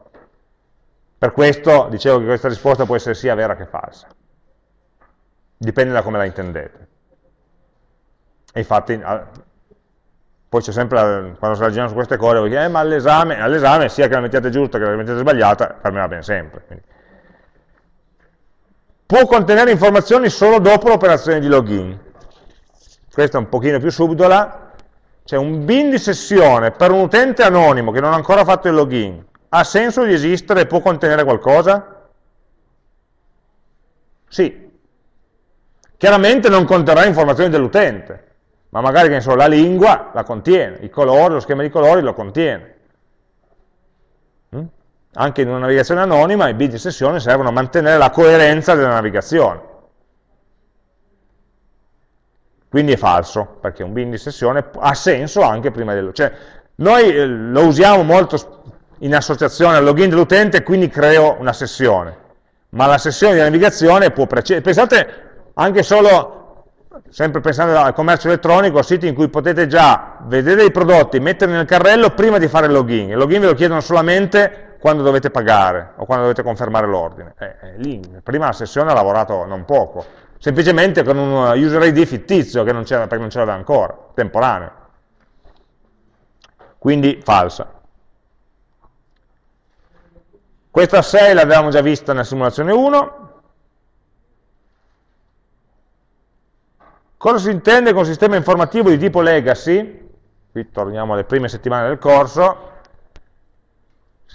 per questo dicevo che questa risposta può essere sia vera che falsa. Dipende da come la intendete. E infatti, poi c'è sempre, quando si ragiona su queste cose, vuoi dire, eh, ma all'esame, all sia che la mettiate giusta che la mettiate sbagliata, per me va bene sempre. Quindi. Può contenere informazioni solo dopo l'operazione di login. Questa è un pochino più subdola. C'è un bin di sessione per un utente anonimo che non ha ancora fatto il login, ha senso di esistere e può contenere qualcosa? Sì. Chiaramente non conterrà informazioni dell'utente, ma magari so, la lingua la contiene, i colori, lo schema di colori lo contiene. Anche in una navigazione anonima i bit di sessione servono a mantenere la coerenza della navigazione. Quindi è falso, perché un bin di sessione ha senso anche prima dello... Cioè, noi eh, lo usiamo molto in associazione al login dell'utente, quindi creo una sessione. Ma la sessione di navigazione può precedere. Pensate anche solo, sempre pensando al commercio elettronico, siti in cui potete già vedere i prodotti, metterli nel carrello prima di fare il login. Il login ve lo chiedono solamente quando dovete pagare o quando dovete confermare l'ordine. Eh, eh, lì, prima la sessione ha lavorato non poco, semplicemente con un user ID fittizio che non perché non c'era ancora, temporaneo. Quindi falsa. Questa 6 l'avevamo già vista nella simulazione 1. Cosa si intende con sistema informativo di tipo legacy? Qui torniamo alle prime settimane del corso.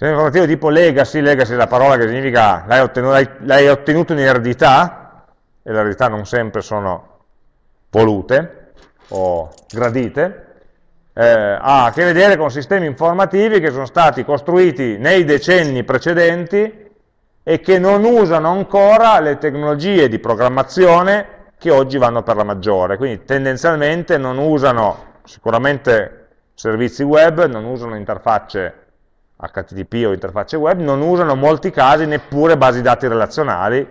Di tipo legacy, legacy è la parola che significa l'hai ottenuto, ottenuto in eredità, e le eredità non sempre sono volute o gradite, eh, ha a che vedere con sistemi informativi che sono stati costruiti nei decenni precedenti e che non usano ancora le tecnologie di programmazione che oggi vanno per la maggiore, quindi tendenzialmente non usano sicuramente servizi web, non usano interfacce HTTP o interfacce web, non usano in molti casi neppure basi dati relazionali,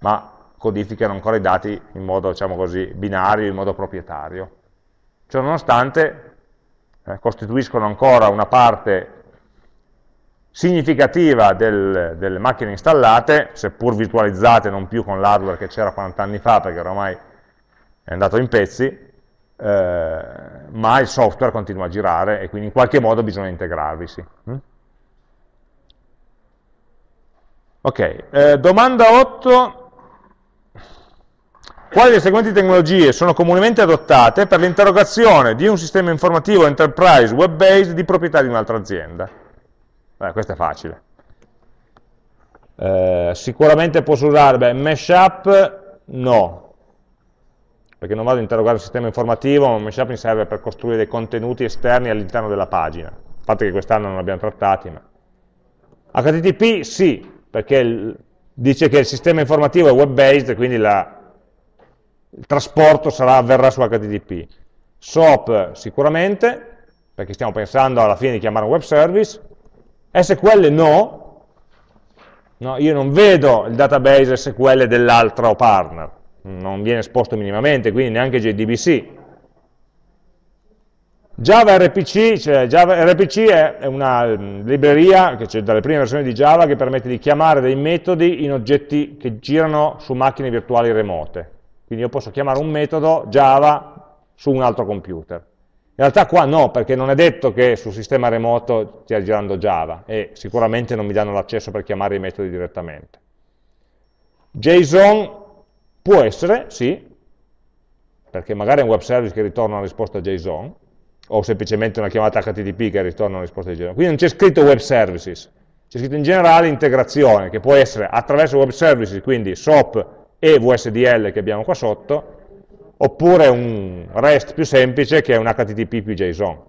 ma codificano ancora i dati in modo, diciamo così, binario, in modo proprietario. Ciononostante eh, costituiscono ancora una parte significativa del, delle macchine installate, seppur virtualizzate non più con l'hardware che c'era 40 anni fa, perché ormai è andato in pezzi, eh, ma il software continua a girare e quindi in qualche modo bisogna integrarvisi. Mm? Ok, eh, domanda 8, quali delle seguenti tecnologie sono comunemente adottate per l'interrogazione di un sistema informativo enterprise web-based di proprietà di un'altra azienda? Beh, questo è facile. Eh, sicuramente posso usare, beh, Meshup no, perché non vado a interrogare il sistema informativo, ma Meshup mi serve per costruire dei contenuti esterni all'interno della pagina. Parte che quest'anno non abbiamo trattati, ma... HTTP sì, perché dice che il sistema informativo è web-based, quindi la, il trasporto sarà, avverrà su HTTP. SOAP sicuramente, perché stiamo pensando alla fine di chiamare un web service, SQL no, no io non vedo il database SQL dell'altro partner, non viene esposto minimamente, quindi neanche JDBC. Java RPC, cioè Java RPC è una libreria che c'è dalle prime versioni di Java che permette di chiamare dei metodi in oggetti che girano su macchine virtuali remote. Quindi io posso chiamare un metodo Java su un altro computer. In realtà qua no, perché non è detto che sul sistema remoto stia girando Java e sicuramente non mi danno l'accesso per chiamare i metodi direttamente. JSON può essere, sì, perché magari è un web service che ritorna una risposta JSON, o semplicemente una chiamata HTTP che ritorna una risposta JSON. Quindi non c'è scritto web services, c'è scritto in generale integrazione, che può essere attraverso web services, quindi SOAP e VSDL che abbiamo qua sotto, oppure un REST più semplice che è un HTTP più JSON.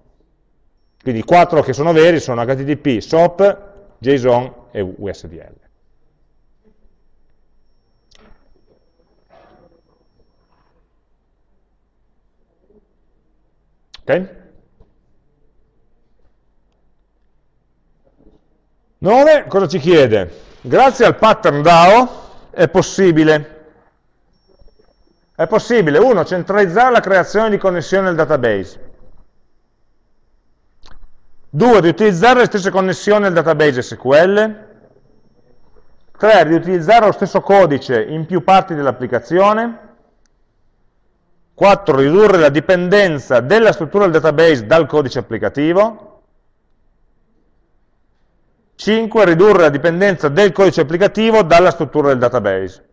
Quindi i quattro che sono veri sono HTTP, SOAP, JSON e USDL. Ok? 9, cosa ci chiede? Grazie al pattern DAO è possibile è possibile, uno, centralizzare la creazione di connessione al database. Due, riutilizzare le stesse connessioni al database SQL. Tre, riutilizzare lo stesso codice in più parti dell'applicazione. 4. Ridurre la dipendenza della struttura del database dal codice applicativo. 5. Ridurre la dipendenza del codice applicativo dalla struttura del database.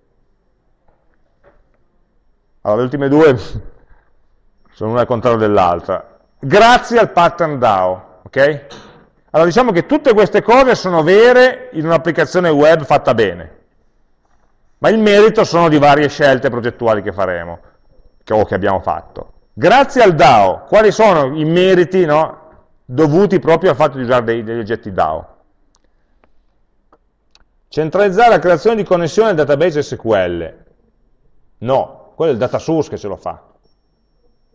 Allora, le ultime due sono una al contrario dell'altra. Grazie al pattern DAO, ok? Allora diciamo che tutte queste cose sono vere in un'applicazione web fatta bene, ma il merito sono di varie scelte progettuali che faremo che, o che abbiamo fatto. Grazie al DAO, quali sono i meriti no, dovuti proprio al fatto di usare dei, degli oggetti DAO? Centralizzare la creazione di connessione al database SQL. No, quello è il data source che ce lo fa.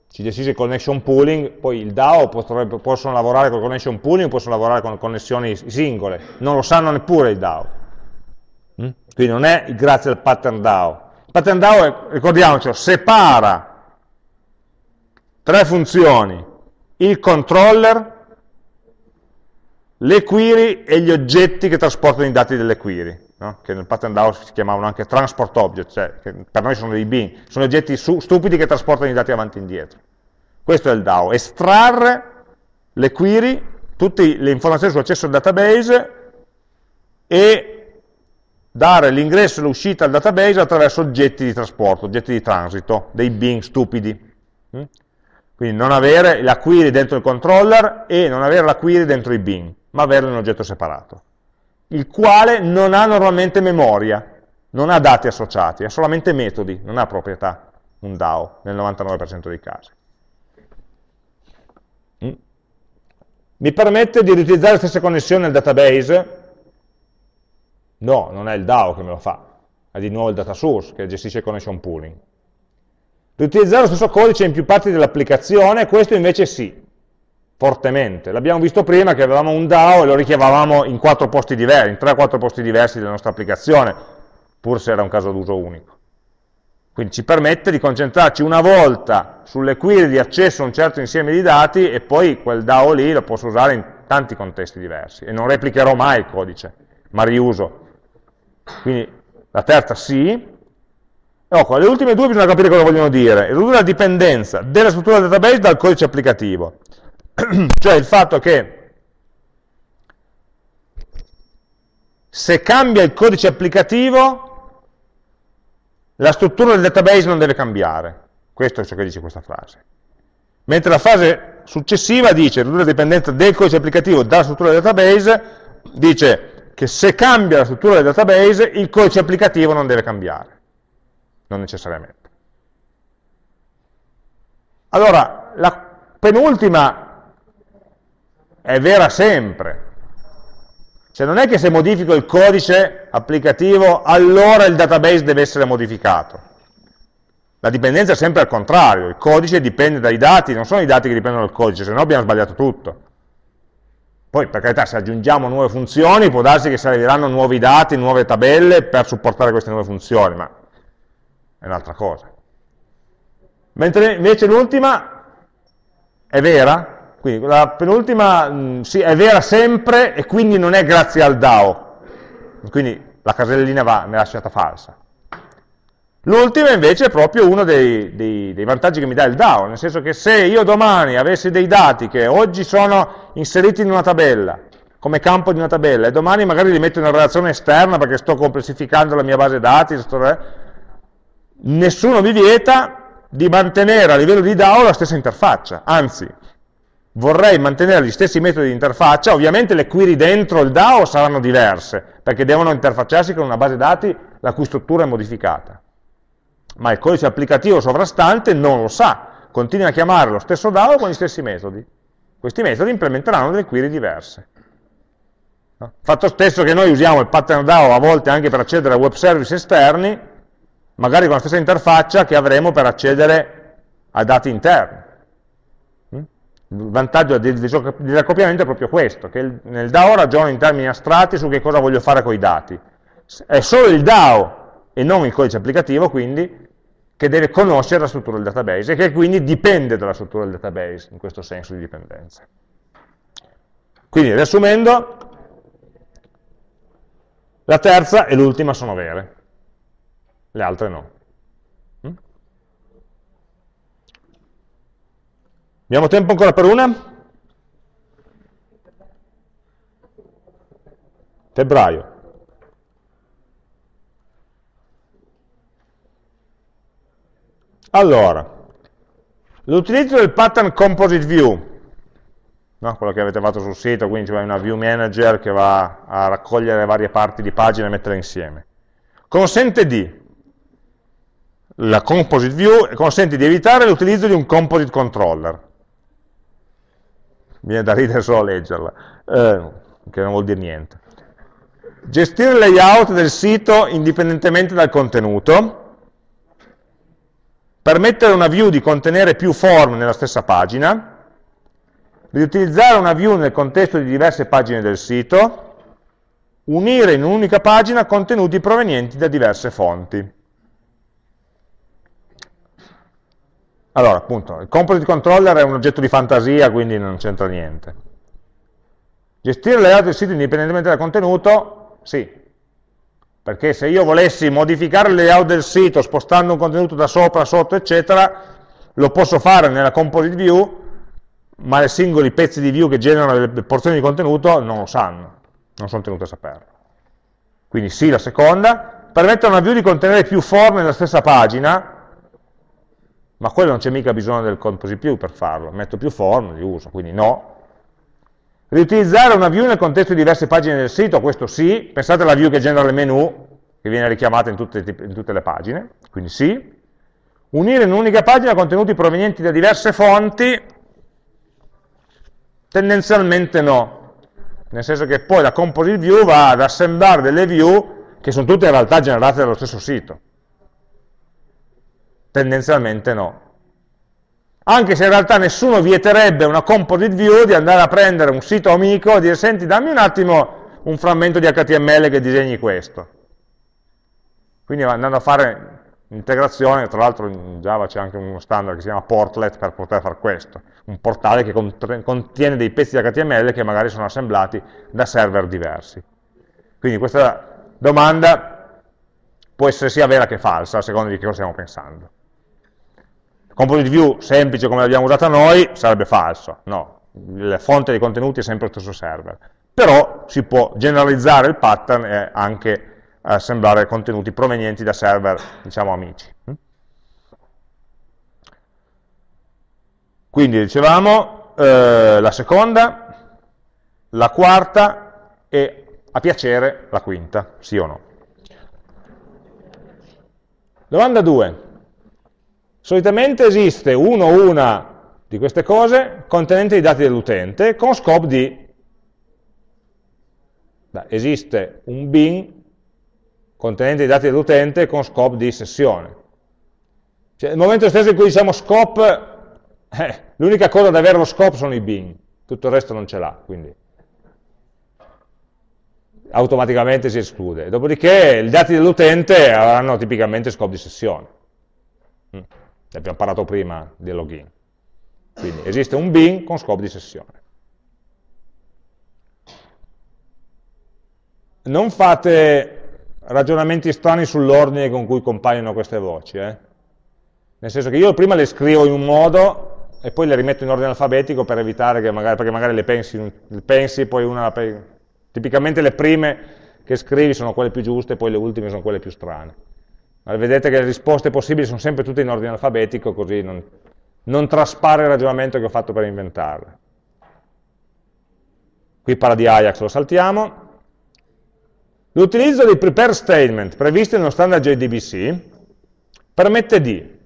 Ci gestisce il connection pooling, poi il DAO potrebbe, possono lavorare con connection pooling, possono lavorare con connessioni singole, non lo sanno neppure il DAO. Mm? Quindi non è grazie al pattern DAO, pattern DAO, ricordiamocelo, separa tre funzioni, il controller, le query e gli oggetti che trasportano i dati delle query, no? che nel pattern DAO si chiamavano anche transport object, cioè per noi sono dei bin, sono oggetti stupidi che trasportano i dati avanti e indietro. Questo è il DAO, estrarre le query, tutte le informazioni sull'accesso al database e dare l'ingresso e l'uscita al database attraverso oggetti di trasporto, oggetti di transito, dei bin stupidi. Mm? Quindi non avere la query dentro il controller e non avere la query dentro i bin, ma averla in un oggetto separato, il quale non ha normalmente memoria, non ha dati associati, ha solamente metodi, non ha proprietà, un DAO, nel 99% dei casi. Mm? Mi permette di riutilizzare le stesse connessioni al database No, non è il DAO che me lo fa, è di nuovo il data source che gestisce il connection pooling. Riutilizzare lo stesso codice in più parti dell'applicazione, questo invece sì, fortemente. L'abbiamo visto prima che avevamo un DAO e lo richiamavamo in quattro posti diversi, in tre o quattro posti diversi della nostra applicazione, pur se era un caso d'uso unico. Quindi ci permette di concentrarci una volta sulle query di accesso a un certo insieme di dati e poi quel DAO lì lo posso usare in tanti contesti diversi e non replicherò mai il codice, ma riuso quindi la terza sì. Ecco, le ultime due bisogna capire cosa vogliono dire. Ridurre la dipendenza della struttura del database dal codice applicativo. cioè il fatto che se cambia il codice applicativo, la struttura del database non deve cambiare. Questo è ciò che dice questa frase. Mentre la frase successiva dice ridurre la dipendenza del codice applicativo dalla struttura del database, dice che se cambia la struttura del database, il codice applicativo non deve cambiare, non necessariamente. Allora, la penultima è vera sempre. Cioè non è che se modifico il codice applicativo, allora il database deve essere modificato. La dipendenza è sempre al contrario, il codice dipende dai dati, non sono i dati che dipendono dal codice, se no abbiamo sbagliato tutto. Poi, per carità, se aggiungiamo nuove funzioni, può darsi che serviranno nuovi dati, nuove tabelle per supportare queste nuove funzioni, ma è un'altra cosa. Mentre invece l'ultima è vera, quindi la penultima mm, sì, è vera sempre e quindi non è grazie al DAO, quindi la casellina va, mi è lasciata falsa. L'ultima invece è proprio uno dei, dei, dei, vantaggi che mi dà il DAO, nel senso che se io domani avessi dei dati che oggi sono inseriti in una tabella, come campo di una tabella, e domani magari li metto in una relazione esterna perché sto complessificando la mia base dati, sto... Eh, nessuno mi vieta di mantenere a livello di DAO la stessa interfaccia, anzi, vorrei mantenere gli stessi metodi di interfaccia, ovviamente le query dentro il DAO saranno diverse, perché devono interfacciarsi con una base dati la cui struttura è modificata ma il codice applicativo sovrastante non lo sa, continua a chiamare lo stesso DAO con gli stessi metodi. Questi metodi implementeranno delle query diverse. Fatto stesso che noi usiamo il pattern DAO a volte anche per accedere a web service esterni, magari con la stessa interfaccia che avremo per accedere a dati interni. Il vantaggio dell'accoppiamento è proprio questo, che nel DAO ragiono in termini astratti su che cosa voglio fare con i dati. È solo il DAO e non il codice applicativo, quindi, che deve conoscere la struttura del database e che quindi dipende dalla struttura del database, in questo senso di dipendenza. Quindi, riassumendo, la terza e l'ultima sono vere, le altre no. Mm? Abbiamo tempo ancora per una? Febbraio. Allora, l'utilizzo del pattern composite view no? quello che avete fatto sul sito, quindi c'è una view manager che va a raccogliere varie parti di pagina e metterle insieme. Consente di, la composite view consente di evitare l'utilizzo di un composite controller. Viene da ridere solo a leggerla, eh, che non vuol dire niente. Gestire il layout del sito indipendentemente dal contenuto, permettere a una view di contenere più form nella stessa pagina, riutilizzare una view nel contesto di diverse pagine del sito, unire in un'unica pagina contenuti provenienti da diverse fonti. Allora, appunto, il composite controller è un oggetto di fantasia, quindi non c'entra niente. Gestire il layout del sito indipendentemente dal contenuto, sì, perché se io volessi modificare il layout del sito spostando un contenuto da sopra, sotto, eccetera, lo posso fare nella composite view ma i singoli pezzi di view che generano le porzioni di contenuto non lo sanno, non sono tenuti a saperlo. Quindi sì, la seconda, permette a una view di contenere più form nella stessa pagina, ma quello non c'è mica bisogno del composite view per farlo, metto più form, li uso, quindi no. Riutilizzare una view nel contesto di diverse pagine del sito, questo sì, pensate alla view che genera il menu, che viene richiamata in tutte, in tutte le pagine, quindi sì. Unire in un'unica pagina contenuti provenienti da diverse fonti, Tendenzialmente no, nel senso che poi la composite view va ad assemblare delle view che sono tutte in realtà generate dallo stesso sito. Tendenzialmente no. Anche se in realtà nessuno vieterebbe una composite view di andare a prendere un sito amico e dire senti dammi un attimo un frammento di HTML che disegni questo. Quindi andando a fare integrazione, tra l'altro in Java c'è anche uno standard che si chiama portlet per poter fare questo, un portale che contiene dei pezzi di HTML che magari sono assemblati da server diversi. Quindi questa domanda può essere sia vera che falsa, a seconda di che cosa stiamo pensando. Composite view semplice come l'abbiamo usata noi sarebbe falso, no, la fonte dei contenuti è sempre lo stesso server, però si può generalizzare il pattern e anche assemblare contenuti provenienti da server, diciamo, amici. Quindi dicevamo eh, la seconda, la quarta e a piacere la quinta, sì o no. Domanda 2. Solitamente esiste uno o una di queste cose contenente i dati dell'utente con scope di esiste un bin contenente i dati dell'utente con scope di sessione. Cioè, nel momento stesso in cui diciamo scope, eh, l'unica cosa da avere lo scope sono i bin, tutto il resto non ce l'ha, quindi automaticamente si esclude. Dopodiché i dati dell'utente avranno tipicamente scope di sessione. Mm. Abbiamo parlato prima del login. Quindi esiste un bin con scope di sessione. Non fate ragionamenti strani sull'ordine con cui compaiono queste voci. Eh? Nel senso che io prima le scrivo in un modo e poi le rimetto in ordine alfabetico per evitare che magari, perché magari le pensi, le pensi poi una... Tipicamente le prime che scrivi sono quelle più giuste, poi le ultime sono quelle più strane. Vedete che le risposte possibili sono sempre tutte in ordine alfabetico, così non, non traspare il ragionamento che ho fatto per inventarle. Qui parla di Ajax, lo saltiamo. L'utilizzo dei prepare statement previsti nello standard JDBC permette di,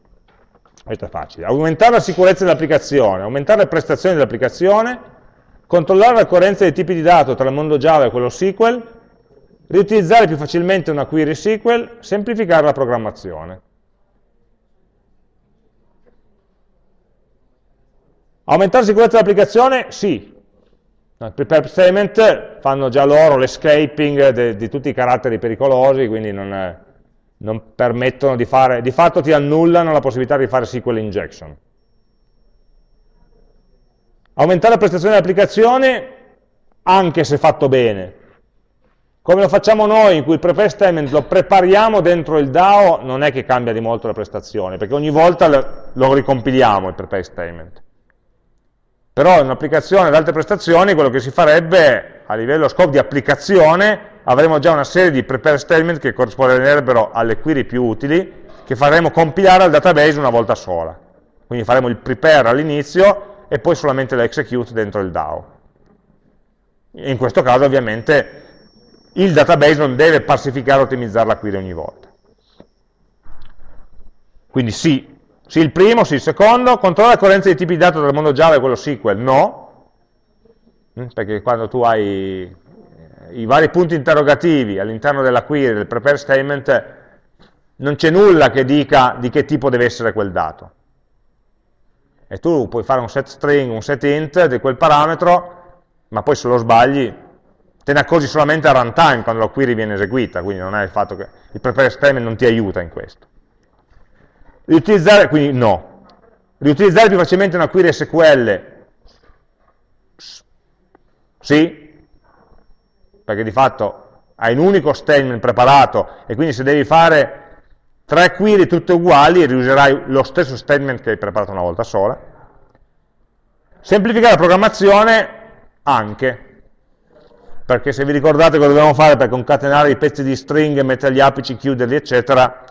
questo è facile, aumentare la sicurezza dell'applicazione, aumentare le prestazioni dell'applicazione, controllare la coerenza dei tipi di dato tra il mondo Java e quello SQL, riutilizzare più facilmente una query SQL, semplificare la programmazione. Aumentare la sicurezza dell'applicazione? Sì. I prepare statement fanno già loro l'escaping di tutti i caratteri pericolosi, quindi non, non permettono di fare, di fatto ti annullano la possibilità di fare SQL injection. Aumentare la prestazione dell'applicazione, anche se fatto bene. Come lo facciamo noi, in cui il prepare statement lo prepariamo dentro il DAO, non è che cambia di molto la prestazione, perché ogni volta lo ricompiliamo il prepare statement. Però in un'applicazione ad alte prestazioni, quello che si farebbe a livello scope di applicazione, avremo già una serie di prepare statement che corrisponderebbero alle query più utili, che faremo compilare al database una volta sola. Quindi faremo il prepare all'inizio e poi solamente l'execute dentro il DAO. In questo caso ovviamente il database non deve parsificare o ottimizzare la query ogni volta. Quindi sì, sì il primo, sì il secondo, controlla la coerenza dei tipi di dato tra il mondo Java e quello SQL, no, mm, perché quando tu hai i vari punti interrogativi all'interno della query, del prepare statement, non c'è nulla che dica di che tipo deve essere quel dato. E tu puoi fare un set string, un set int di quel parametro, ma poi se lo sbagli te ne accorgi solamente a runtime quando la query viene eseguita, quindi non è il fatto che il prepare statement non ti aiuta in questo. Riutilizzare, quindi no. Riutilizzare più facilmente una query SQL? Sì, perché di fatto hai un unico statement preparato e quindi se devi fare tre query tutte uguali riuserai lo stesso statement che hai preparato una volta sola. Semplificare la programmazione anche, perché se vi ricordate cosa dobbiamo fare per concatenare i pezzi di string, mettere gli apici, chiuderli, eccetera,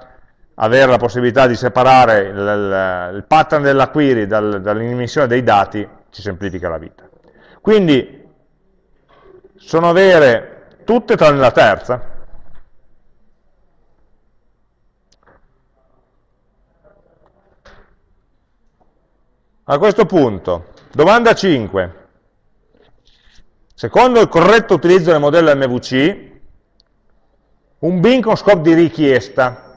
avere la possibilità di separare il, il, pattern della query dal, dall'immissione dei dati ci semplifica la vita. Quindi sono vere tutte tranne la terza. A questo punto, domanda 5. Secondo il corretto utilizzo del modello MVC, un bin con scopo di richiesta,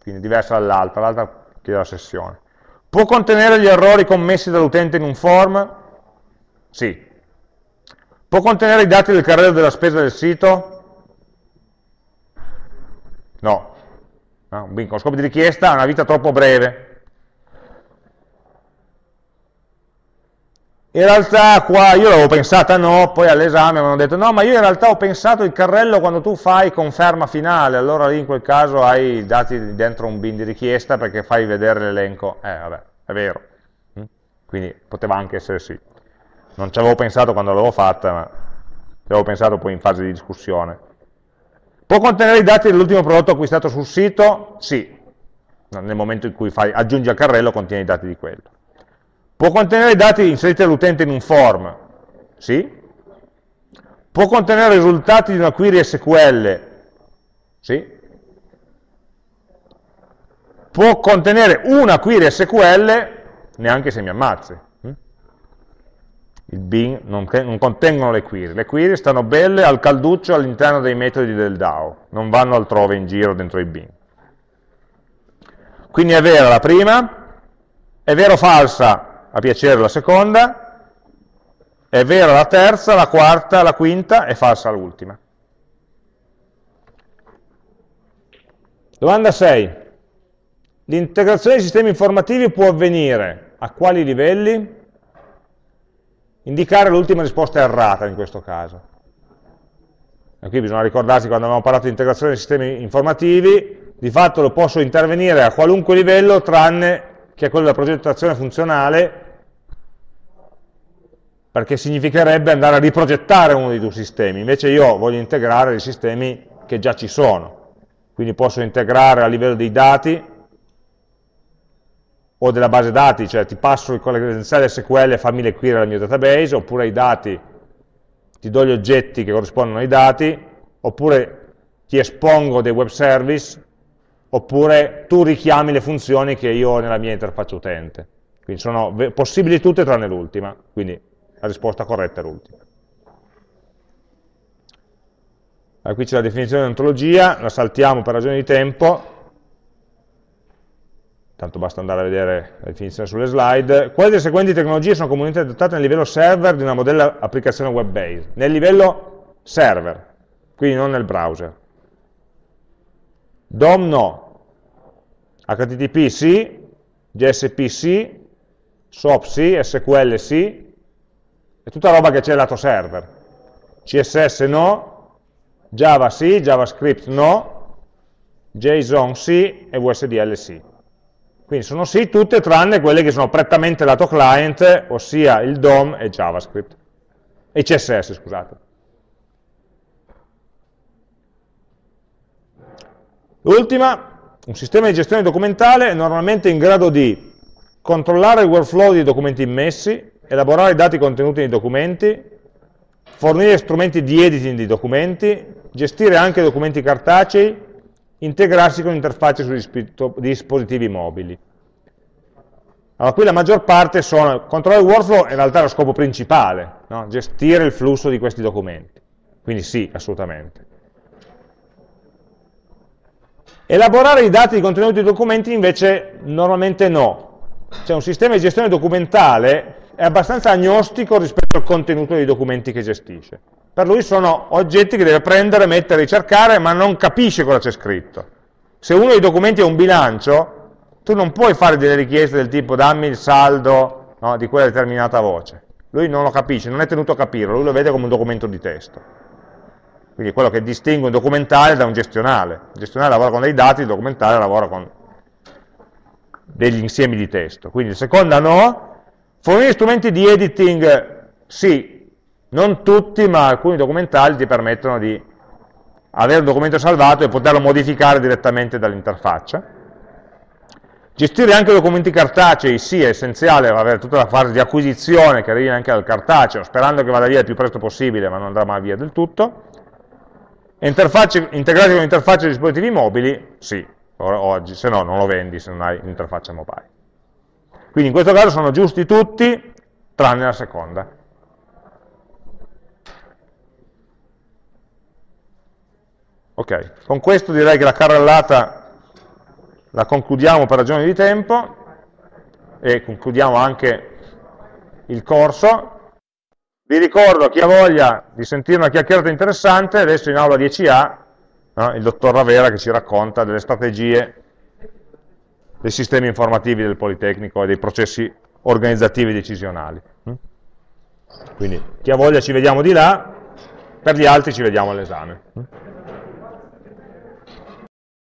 quindi diversa dall'altra, l'altra chiede la sessione, può contenere gli errori commessi dall'utente in un form? Sì. Può contenere i dati del carrello della spesa del sito? No. no un bin con scopo di richiesta ha una vita troppo breve. In realtà qua io l'avevo pensata no, poi all'esame mi hanno detto no, ma io in realtà ho pensato il carrello quando tu fai conferma finale, allora lì in quel caso hai i dati dentro un bin di richiesta perché fai vedere l'elenco. Eh, vabbè, è vero. Mm? Quindi poteva anche essere sì non ci avevo pensato quando l'avevo fatta, ma ci avevo pensato poi in fase di discussione. Può contenere i dati dell'ultimo prodotto acquistato sul sito? Sì, nel momento in cui fai, aggiungi al carrello contiene i dati di quello. Può contenere i dati inseriti dall'utente in un form? Sì. Può contenere i risultati di una query SQL? Sì. Può contenere una query SQL neanche se mi ammazzi il bin non, non, contengono le query, le query stanno belle al calduccio all'interno dei metodi del DAO, non vanno altrove in giro dentro i bin. Quindi è vera la prima, è vera o falsa a piacere la seconda, è vera la terza, la quarta, la quinta, è falsa l'ultima. Domanda 6. L'integrazione dei sistemi informativi può avvenire a quali livelli? indicare l'ultima risposta errata in questo caso. E qui bisogna ricordarsi quando abbiamo parlato di integrazione dei sistemi informativi, di fatto lo posso intervenire a qualunque livello tranne che a quello della progettazione funzionale, perché significherebbe andare a riprogettare uno dei due sistemi, invece io voglio integrare dei sistemi che già ci sono, quindi posso integrare a livello dei dati o della base dati, cioè ti passo con le credenziali SQL e fammi le query al mio database, oppure i dati, ti do gli oggetti che corrispondono ai dati, oppure ti espongo dei web service, oppure tu richiami le funzioni che io ho nella mia interfaccia utente. Quindi sono possibili tutte tranne l'ultima, quindi la risposta corretta è l'ultima. Allora, qui c'è la definizione di ontologia, la saltiamo per ragioni di tempo, tanto basta andare a vedere la definizione sulle slide. Quali delle seguenti tecnologie sono comunemente adottate nel livello server di una modella applicazione web-based? Nel livello server, quindi non nel browser. DOM no, HTTP sì, GSP sì, SOAP sì, SQL sì, è tutta roba che c'è lato server. CSS no, Java sì, JavaScript no, JSON sì e VSDL sì. Quindi sono sì tutte tranne quelle che sono prettamente lato client, ossia il DOM e JavaScript. E CSS, scusate. L'ultima, un sistema di gestione documentale è normalmente in grado di controllare il workflow dei documenti immessi, elaborare i dati contenuti nei documenti, fornire strumenti di editing di documenti, gestire anche documenti cartacei, integrarsi con interfacce su dispositivi mobili. Allora, qui la maggior parte sono, controllare il workflow in realtà è lo scopo principale, no? gestire il flusso di questi documenti. Quindi sì, assolutamente. Elaborare i dati di contenuti dei documenti invece normalmente no. Cioè un sistema di gestione documentale è abbastanza agnostico rispetto al contenuto dei documenti che gestisce. Per lui sono oggetti che deve prendere, mettere, ricercare, ma non capisce cosa c'è scritto. Se uno dei documenti è un bilancio, tu non puoi fare delle richieste del tipo dammi il saldo no, di quella determinata voce. Lui non lo capisce, non è tenuto a capirlo, lui lo vede come un documento di testo. Quindi è quello che distingue un documentale da un gestionale. Il gestionale lavora con dei dati, il documentale lavora con degli insiemi di testo. Quindi il secondo no, fornire strumenti di editing sì, non tutti, ma alcuni documentali ti permettono di avere un documento salvato e poterlo modificare direttamente dall'interfaccia. Gestire anche documenti cartacei, sì, è essenziale avere tutta la fase di acquisizione che arrivi anche dal cartaceo, sperando che vada via il più presto possibile, ma non andrà mai via del tutto. integrati con interfacce di dispositivi mobili, sì, oggi, se no non lo vendi se non hai un'interfaccia mobile. Quindi in questo caso sono giusti tutti, tranne la seconda. Ok, con questo direi che la carrellata la concludiamo per ragioni di tempo e concludiamo anche il corso. Vi ricordo, chi ha voglia di sentire una chiacchierata interessante, adesso in aula 10A, no, il dottor Ravera che ci racconta delle strategie dei sistemi informativi del Politecnico e dei processi organizzativi e decisionali. Quindi chi ha voglia ci vediamo di là, per gli altri ci vediamo all'esame.